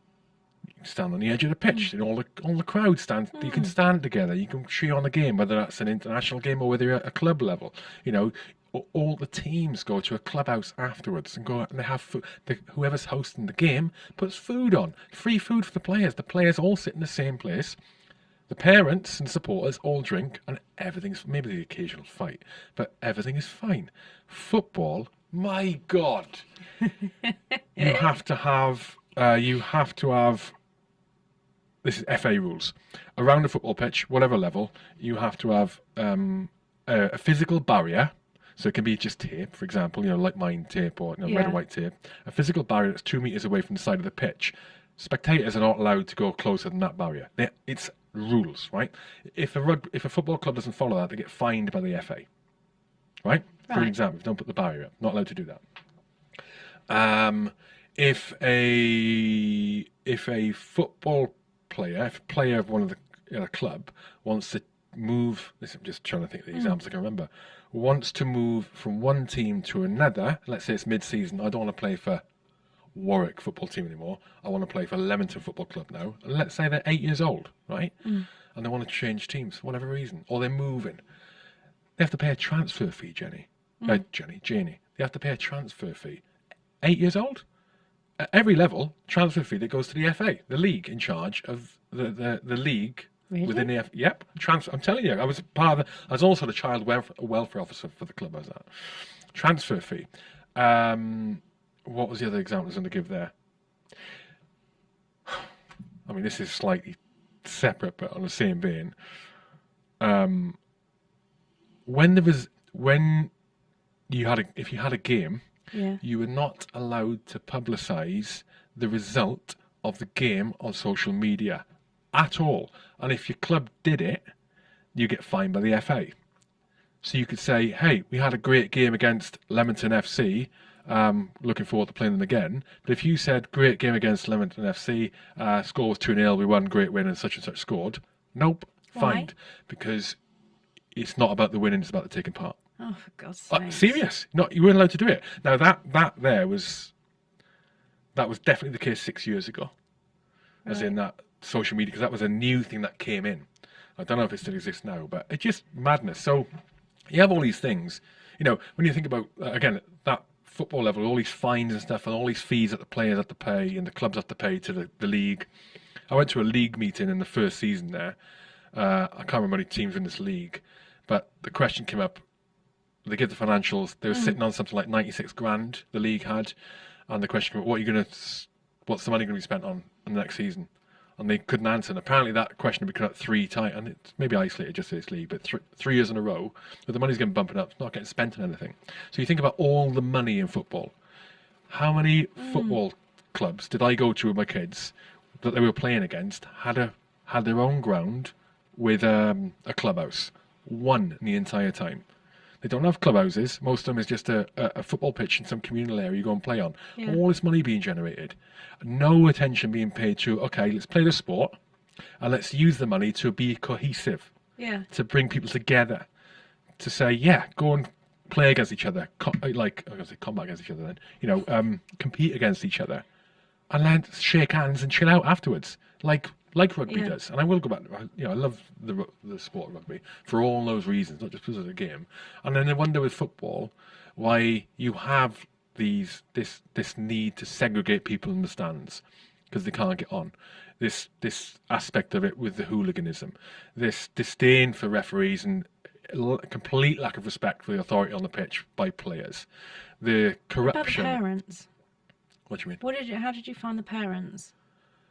stand on the edge of the pitch, hmm. and all the all the crowd stand. You can hmm. stand together. You can cheer on the game, whether that's an international game or whether you're at a club level. You know, all the teams go to a clubhouse afterwards and go out and they have food. The, whoever's hosting the game puts food on, free food for the players. The players all sit in the same place. The parents and supporters all drink, and everything's maybe the occasional fight, but everything is fine. Football, my God, you have to have uh, you have to have this is FA rules around a football pitch, whatever level. You have to have um, a, a physical barrier. So it can be just tape, for example, you know, like mine tape or you know, red
Yeah.
and white tape. A physical barrier that's two meters away from the side of the pitch. Spectators are not allowed to go closer than that barrier. They, it's rules, right? If a rug, if a football club doesn't follow that, they get fined by the FA, right? For example, if don't put the barrier up, not allowed to do that. Um, if a if a football player, if a player of one of the in a club wants to move, this I'm just trying to think of the hmm. examples I can remember, wants to move from one team to another. Let's say it's mid-season. I don't want to play for Warwick football team anymore. I want to play for Leamington Football Club now. And let's say they're eight years old, right? Hmm. And they want to change teams for whatever reason, or they're moving. They have to pay a transfer fee, Jenny. Hmm. Uh, Jenny, Janie. They have to pay a transfer fee. Eight years old? At every level, transfer fee that goes to the FA, the league in charge of the, the, the league
Really?
within the F. Yep, transfer. I'm telling you, I was part of. The, I was also the child welfare, welfare officer for the club. I was that transfer fee. Um, what was the other example I was going to give there? I mean, this is slightly separate, but on the same vein. Um, when there was when you had a if you had a game,
Yeah.
you were not allowed to publicize the result of the game on social media at all. And if your club did it, you get fined by the FA. So you could say, hey, we had a great game against Leamington FC. Um, looking forward to playing them again. But if you said, great game against Leamington FC, uh, score was 2 0, we won, great win, and such and such scored. Nope,
Why?
fined. Because it's not about the winning, it's about the taking part.
Oh, for God's sake.
serious. Not you weren't allowed to do it. Now that that there was that was definitely the case six years ago, as in that social media because that was a new thing that came in. I don't know if it still exists now, but it's just madness. So you have all these things. You know, when you think about uh, again that football level, all these fines and stuff, and all these fees that the players have to pay and the clubs have to pay to the, the league. I went to a league meeting in the first season there. Uh, I can't remember many teams in this league, but the question came up they give the financials. They were sitting on something like ninety six grand. The league had, and the question: What are you going to? What's the money going to be spent on in the next season? And they couldn't answer. And apparently, that question had been cut three times, and it's maybe isolated just to this league, but th- three years in a row, but the money's getting bumping up. It's not getting spent on anything. So you think about all the money in football. How many football clubs did I go to with my kids that they were playing against had a had their own ground with um, a clubhouse? One in the entire time. They don't have clubhouses. Most of them is just a, a, a football pitch in some communal area you go and play on.
Yeah.
All this money being generated. No attention being paid to, okay, let's play the sport and let's use the money to be cohesive,
Yeah.
to bring people together, to say, yeah, go and play against each other, co- like, I was going to say combat against each other then, you know, um, compete against each other and then shake hands and chill out afterwards, like like rugby
Yeah.
does. And I will go back. You know, I love the the sport of rugby for all those reasons, not just because of the game. And then I wonder with football why you have these this this need to segregate people in the stands because they can't get on. This this aspect of it with the hooliganism, this disdain for referees and complete lack of respect for the authority on the pitch by players, the corruption.
About the parents.
What do you mean?
What did you? How did you find the parents?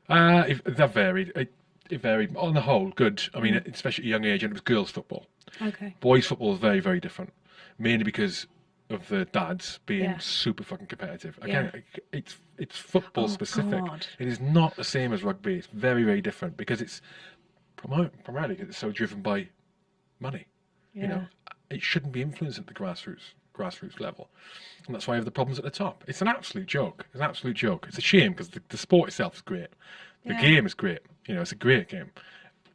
Uh, it, that varied. It, it varied. On the whole, good. I mean, especially at a young age, and it was girls' football.
Okay.
Boys' football is very, very different. Mainly because of the dads being
Yeah.
super fucking competitive. Again, it- it's it's football
Oh,
specific.
God.
It is not the same as rugby. It's very, very different because it's primarily, primarily 'cause it's so driven by money.
Yeah.
You know, it shouldn't be influenced at the grassroots grassroots level, and that's why you have the problems at the top. It's an absolute joke. It's an absolute joke. It's a shame because the, the sport itself is great. The
Yeah.
game is great. You know, it's a great game,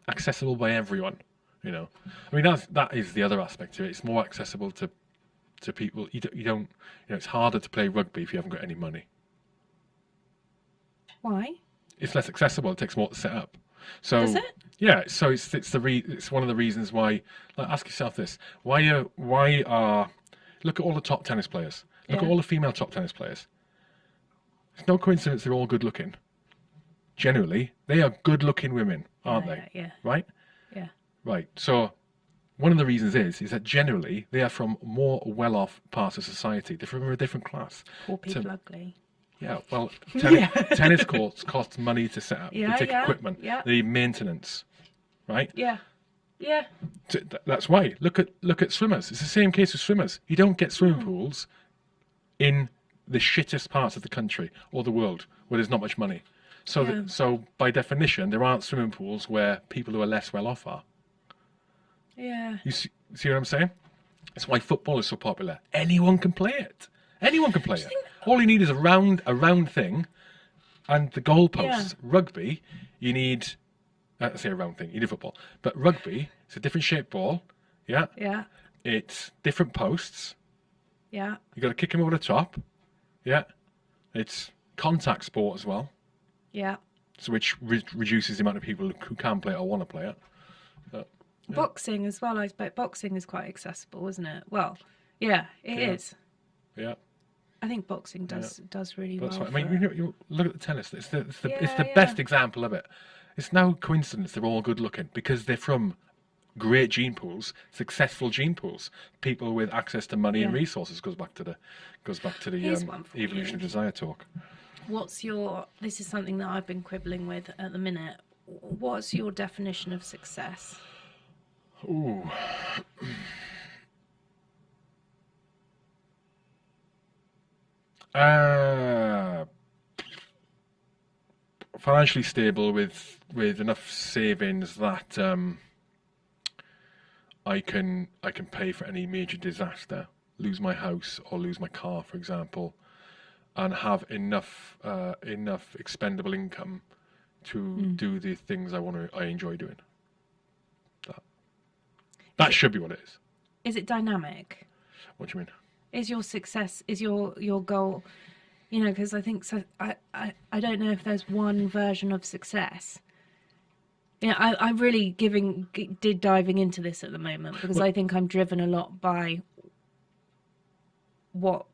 accessible by everyone. You know, I mean that's that is the other aspect of it. It's more accessible to to people. You don't, you don't you know it's harder to play rugby if you haven't got any money.
Why?
It's less accessible. It takes more to set up. So
Does it?
yeah, so it's it's the re, it's one of the reasons why. Like, ask yourself this: why are why are look at all the top tennis players. Look at all the female top tennis players. It's no coincidence they're all good looking. Generally, they are good looking women, aren't
yeah,
they?
Yeah.
Right?
Yeah.
Right. So one of the reasons is is that generally they are from more well off parts of society. They're from a different class.
Poor people ugly.
Yeah, well, tennis,
Yeah.
tennis courts cost money to set up.
Yeah,
they take
yeah,
equipment.
yeah.
Need maintenance. Right?
Yeah. Yeah.
So That's why. Look at look at swimmers. It's the same case with swimmers. You don't get swimming
Hmm.
pools in the shittest parts of the country or the world where there's not much money. So
Yeah.
that, so by definition, there aren't swimming pools where people who are less well off are.
Yeah.
You see, see what I'm saying? That's why football is so popular. Anyone can play it. Anyone can play it. All you need is a round a round thing, and the goalposts.
Yeah.
Rugby, you need. I say a round thing. You need football, but rugby, it's a different shaped ball. Yeah,
Yeah.
it's different posts.
Yeah.
You got to kick them over the top. Yeah, it's contact sport as well,
Yeah.
so which re- reduces the amount of people who can play it or want to play it.
Boxing as well. I expect boxing is quite accessible, isn't it? Well, yeah, it is.
Yeah. Yeah.
I think boxing does does really
That's
well.
right. I mean, you, know, you look at the tennis. It's the it's the, it's the
yeah.
best example of it. It's no coincidence they're all good looking because they're from great gene pools, successful gene pools. People with access to money and resources goes back to the goes back to the um, evolution of desire talk.
What's your? This is something that I've been quibbling with at the minute. What's your definition of success?
Ooh. Uh, financially stable with with enough savings that um, I can I can pay for any major disaster, lose my house or lose my car, for example, and have enough uh, enough expendable income to do the things I want to I enjoy doing. That that should be what it is.
Is it dynamic?
What do you mean?
Is your success? Is your your goal? You know, because I think so. I, I I don't know if there's one version of success. Yeah, I I really giving did diving into this at the moment because I think I'm driven a lot by what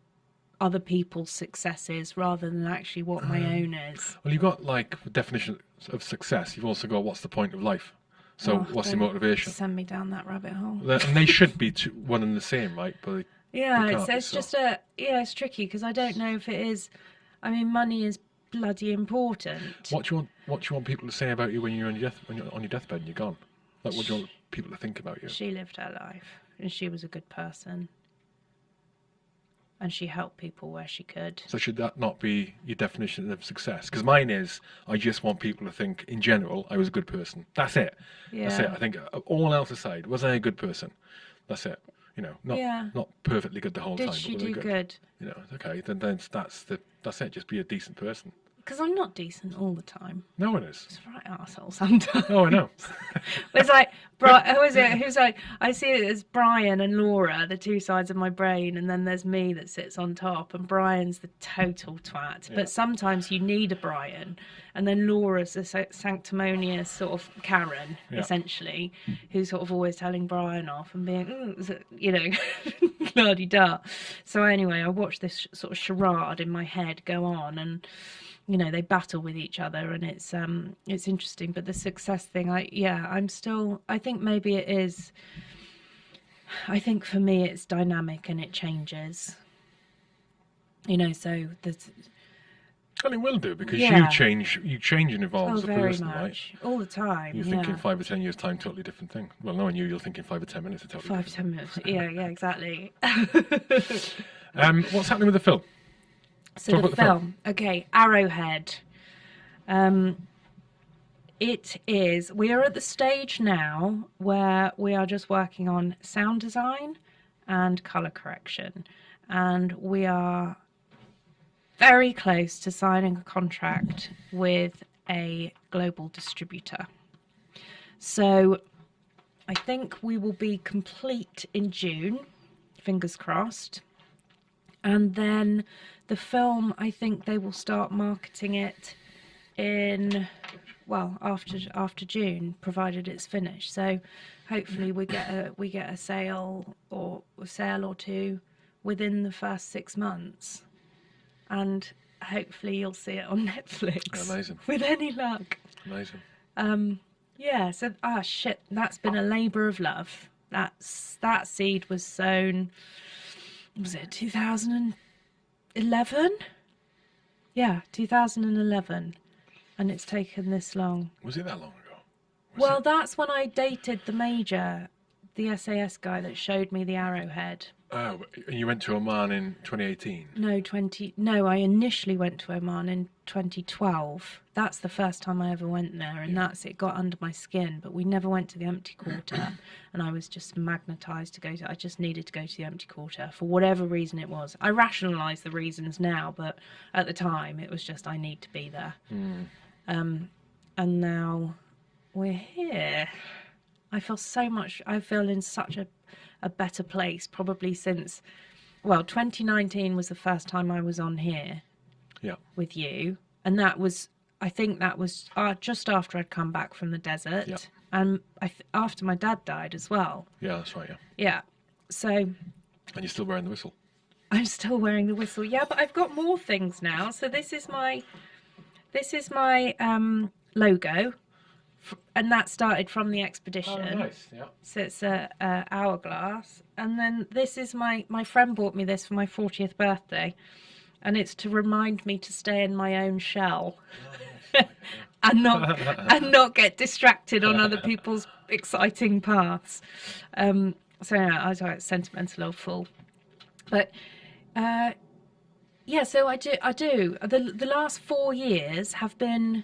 other people's success is rather than actually what my um, own is.
Well, you've got like definition of success. You've also got what's the point of life. So
Oh,
what's the
don't
motivation?
Send me down that rabbit hole.
And they should be two, one and the same, right? But
Yeah, it's, it's just a yeah, it's tricky because I don't know if it is. I mean, money is bloody important.
what do you want? What do you want people to say about you when you're on your death when you're on your deathbed and you're gone? Like, what do you want people to think about you?
She lived her life, and she was a good person, and she helped people where she could.
So should that not be your definition of success? Because mine is, I just want people to think, in general, I was a good person. That's it. That's it. I think uh, all else aside, was I a good person? That's it. You know, not
Yeah.
not perfectly good the whole
Did
time.
she
but was
do good?
You know, okay, then then that's the that's it. Just be a decent person.
Because I'm not decent all the time.
No one is.
It's right arsehole sometimes.
Oh, I know.
It's like, Bri- who is it? Who's like, I see it as Brian and Laura, the two sides of my brain, and then there's me that sits on top, and Brian's the total twat.
Yeah.
But sometimes you need a Brian, and then Laura's a sanctimonious sort of Karen,
Yeah.
essentially, who's sort of always telling Brian off and being, "Mm, you know, la di da. So anyway, I watched this sort of charade in my head go on, and you know they battle with each other and it's um it's interesting but the success thing i yeah i'm still i think maybe it is i think for me it's dynamic and it changes you know so there's
And it will do because
Yeah.
you change, you change and evolve
oh
as a person, right?
much all the time
You're
yeah
thinking five or ten years time, totally different thing. Well, knowing you, you're thinking five or ten minutes, a totally
five
different
ten minutes yeah yeah exactly.
Um, what's happening with the film?
So
Talk
the
about the film.
film, okay, Arrowhead. Um, it is. We are at the stage now where we are just working on sound design and color correction, and we are very close to signing a contract with a global distributor. So I think we will be complete in June. Fingers crossed and then the film i think they will start marketing it in well after after june provided it's finished so hopefully we get a we get a sale or a sale or two within the first six months and hopefully you'll see it on netflix
Amazing.
with any luck
Amazing.
um yeah so ah shit that's been a labor of love that's that seed was sown was it 2011 yeah 2011 and it's taken this long
Was it that long ago? Was
well
it?
that's when i dated the major the sas guy that showed me the arrowhead
Oh, and you went to Oman in 2018.
no 20 no i initially went to oman in 2012 that's the first time i ever went there and that's it got under my skin but we never went to the empty quarter and i was just magnetized to go to i just needed to go to the empty quarter for whatever reason it was. I rationalize the reasons now but at the time it was just i need to be there. Um and now we're here. I feel so much i feel in such a, a better place probably since well 2019 was the first time i was on here
Yeah.
with you and that was i think that was uh, just after i'd come back from the desert
Yeah.
and I th- after my dad died as well
Yeah, that's right. Yeah.
yeah so
And you're still wearing the whistle.
i'm still wearing the whistle yeah but i've got more things now so this is my this is my um logo and that started from the expedition
Yeah.
so it's a, a hourglass and then this is my my friend bought me this for my 40th birthday and it's to remind me to stay in my own shell and not and not get distracted on other people's exciting paths. Um, so yeah, I was like sentimental old fool, but uh, yeah. So I do. I do. The the last four years have been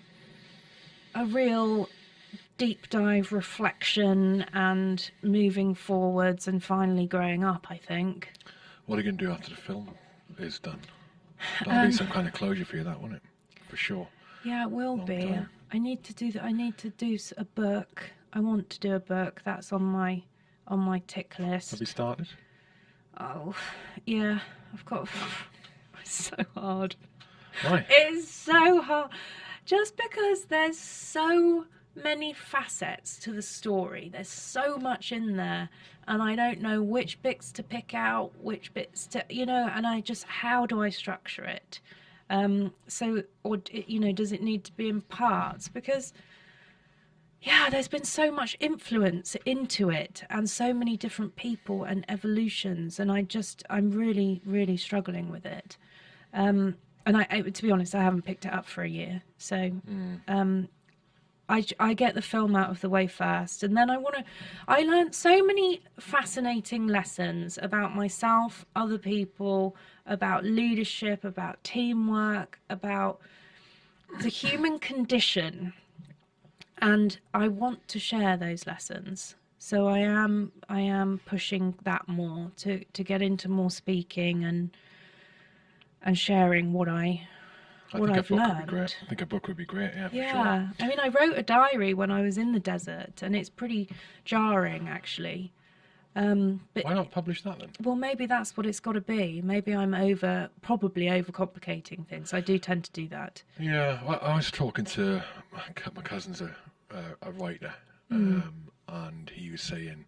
a real deep dive reflection and moving forwards and finally growing up. I think.
What are you going to do after the film is done? That'll
Um,
be some kind of closure for you, that won't it? For sure.
Yeah, it will
Long
be.
time.
I need to do that. I need to do a book. I want to do a book. That's on my on my tick list.
Have you started?
Oh, yeah. I've got. It's so hard.
Why?
It's so hard. Just because there's so many facets to the story. There's so much in there, and I don't know which bits to pick out, which bits to, you know, and I just how do I structure it? Um, so, or you know, does it need to be in parts? Because yeah, there's been so much influence into it and so many different people and evolutions, and I just, I'm really, really struggling with it. Um, and I, I, to be honest, I haven't picked it up for a year, so um, I, I get the film out of the way first, and then I want to. I learned so many fascinating lessons about myself, other people, about leadership, about teamwork, about the human condition and I want to share those lessons. So I am I am pushing that more to to get into more speaking and and sharing what I
I
what
think
I've
a book would be
learned.
great. I think a book would be great, yeah, for sure.
yeah. I mean I wrote a diary when I was in the desert and it's pretty jarring actually. Um but
Why not publish that then?
well maybe that's what it's got to be. Maybe I'm over probably overcomplicating things. I do tend to do that.
Yeah, well, I was talking to my, my cousin's a, a, a writer,
Hmm.
um, and he was saying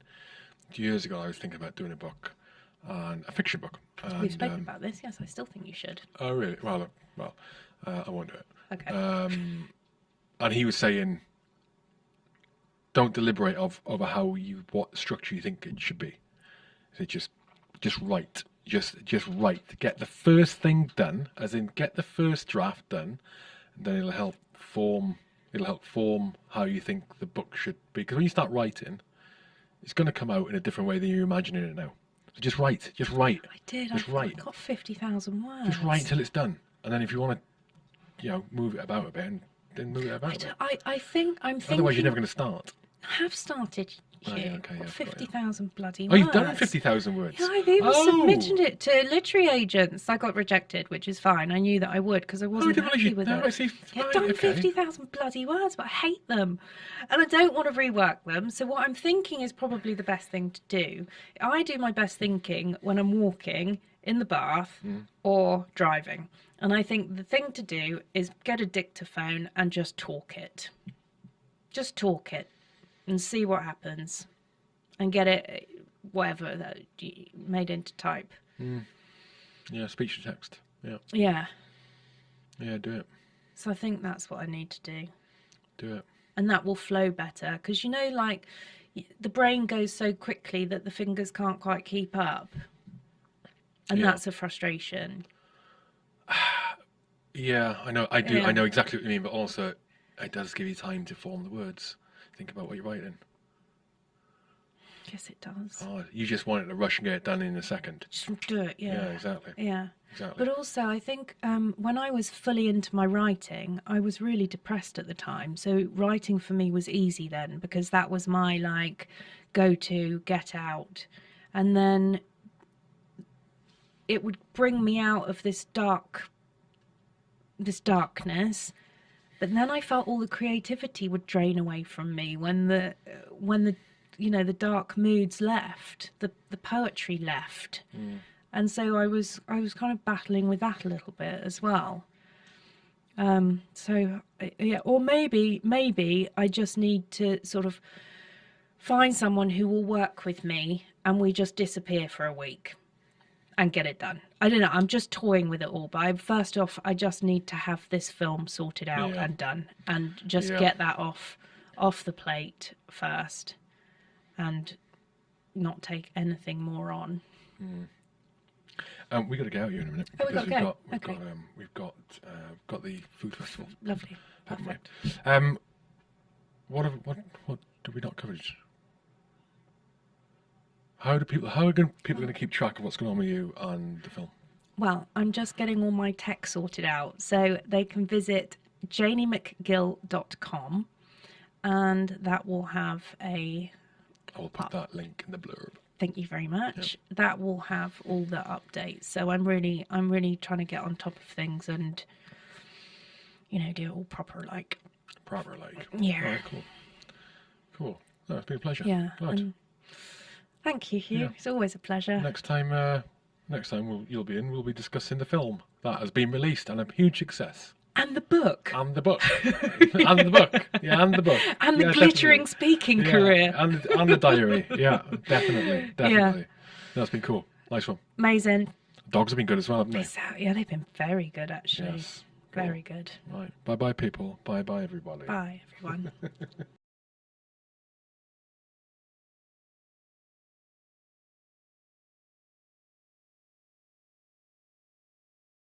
years ago I was thinking about doing a book, and a fiction book. And,
We've spoken
um,
about this. Yes, I still think you should.
Oh, really? Well, well, uh, I won't do it.
Okay.
Um, and he was saying, don't deliberate of over how you what structure you think it should be. Said just just write, just just write. Get the first thing done, as in get the first draft done, and then it'll help form. It'll help form how you think the book should be. Because when you start writing, it's going to come out in a different way than you're imagining it now. So just write, just write,
I did.
Just
I
write.
got fifty thousand words.
just write until it's done, and then if you want to, you know, move it about a bit, and then move it about a bit.
I, I think I'm thinking.
Otherwise, you're never going to start.
I have started.
Oh, yeah, okay, yeah, you.
thousand bloody
Oh,
words.
you've done fifty thousand words.
Yeah, I've even
oh.
submitted it to literary agents. I got rejected, which is fine. I knew that I would because I
Oh,
wasn't
didn't
happy
you?
with
No,
it.
I see.
I've done
okay.
50,000 bloody words, but I hate them. And I don't want to rework them. So, what I'm thinking is probably the best thing to do. I do my best thinking when I'm walking, in the bath,
Hmm.
or driving. And I think the thing to do is get a dictaphone and just talk it. Just talk it and see what happens and get it, whatever, that you made into type.
Yeah, speech to text. Yeah,
Yeah.
yeah, do it,
So, I think that's what I need to do.
do it.
and that will flow better because you know like the brain goes so quickly that the fingers can't quite keep up and
Yeah.
that's a frustration
Yeah, I know. I do.
Yeah.
I know exactly what you mean, but also, it does give you time to form the words. Think about what you're writing.
yes it does
Oh, you just want it to rush and get it done in a second.
just do it
Yeah,
yeah
exactly.
yeah
Exactly.
but also i think um, when i was fully into my writing i was really depressed at the time so writing for me was easy then because that was my like go to get out and then it would bring me out of this dark this darkness. But then i felt all the creativity would drain away from me when the when the you know the dark moods left the the poetry left. And so i was i was kind of battling with that a little bit as well. Um so yeah or maybe maybe i just need to sort of find someone who will work with me and we just disappear for a week and get it done. I don't know. I'm just toying with it all. But I, first off, I just need to have this film sorted out
Yeah.
and done, and just
Yeah.
get that off off the plate first, and not take anything more on.
Um, we got to get out here in a minute
Oh, we
because
gotta
we've
go.
got we've
Okay.
got um, we've got uh, got the food festival.
Lovely. Perfect.
Um, what have, what what did we not cover? How do people how are going, people going to keep track of what's going on with you and the film?
Well, I'm just getting all my tech sorted out. So they can visit janiemcgill.com and that will have a
I will put that link in the blurb.
thank you very much. That will have all the updates. So I'm really I'm really trying to get on top of things and you know, do it all proper like
Proper like.
Yeah.
All right, cool. Cool. No, it's been a pleasure.
yeah.
Right.
Thank you, Hugh.
Yeah.
It's always a pleasure.
Next time, uh, next time we'll, you'll be in, we'll be discussing the film that has been released and a huge success.
And the book.
And the book. and the book. Yeah, and the book.
and the
Yeah,
glittering
definitely.
speaking
Yeah,
career.
And, and the diary. Yeah, definitely. Definitely. That's been cool. Nice one.
Amazing.
Dogs have been good as well, haven't they?
Out. Yeah, they've been very good actually.
Yes. Cool.
Very good.
Right. Bye bye, people. Bye bye, everybody.
Bye, everyone.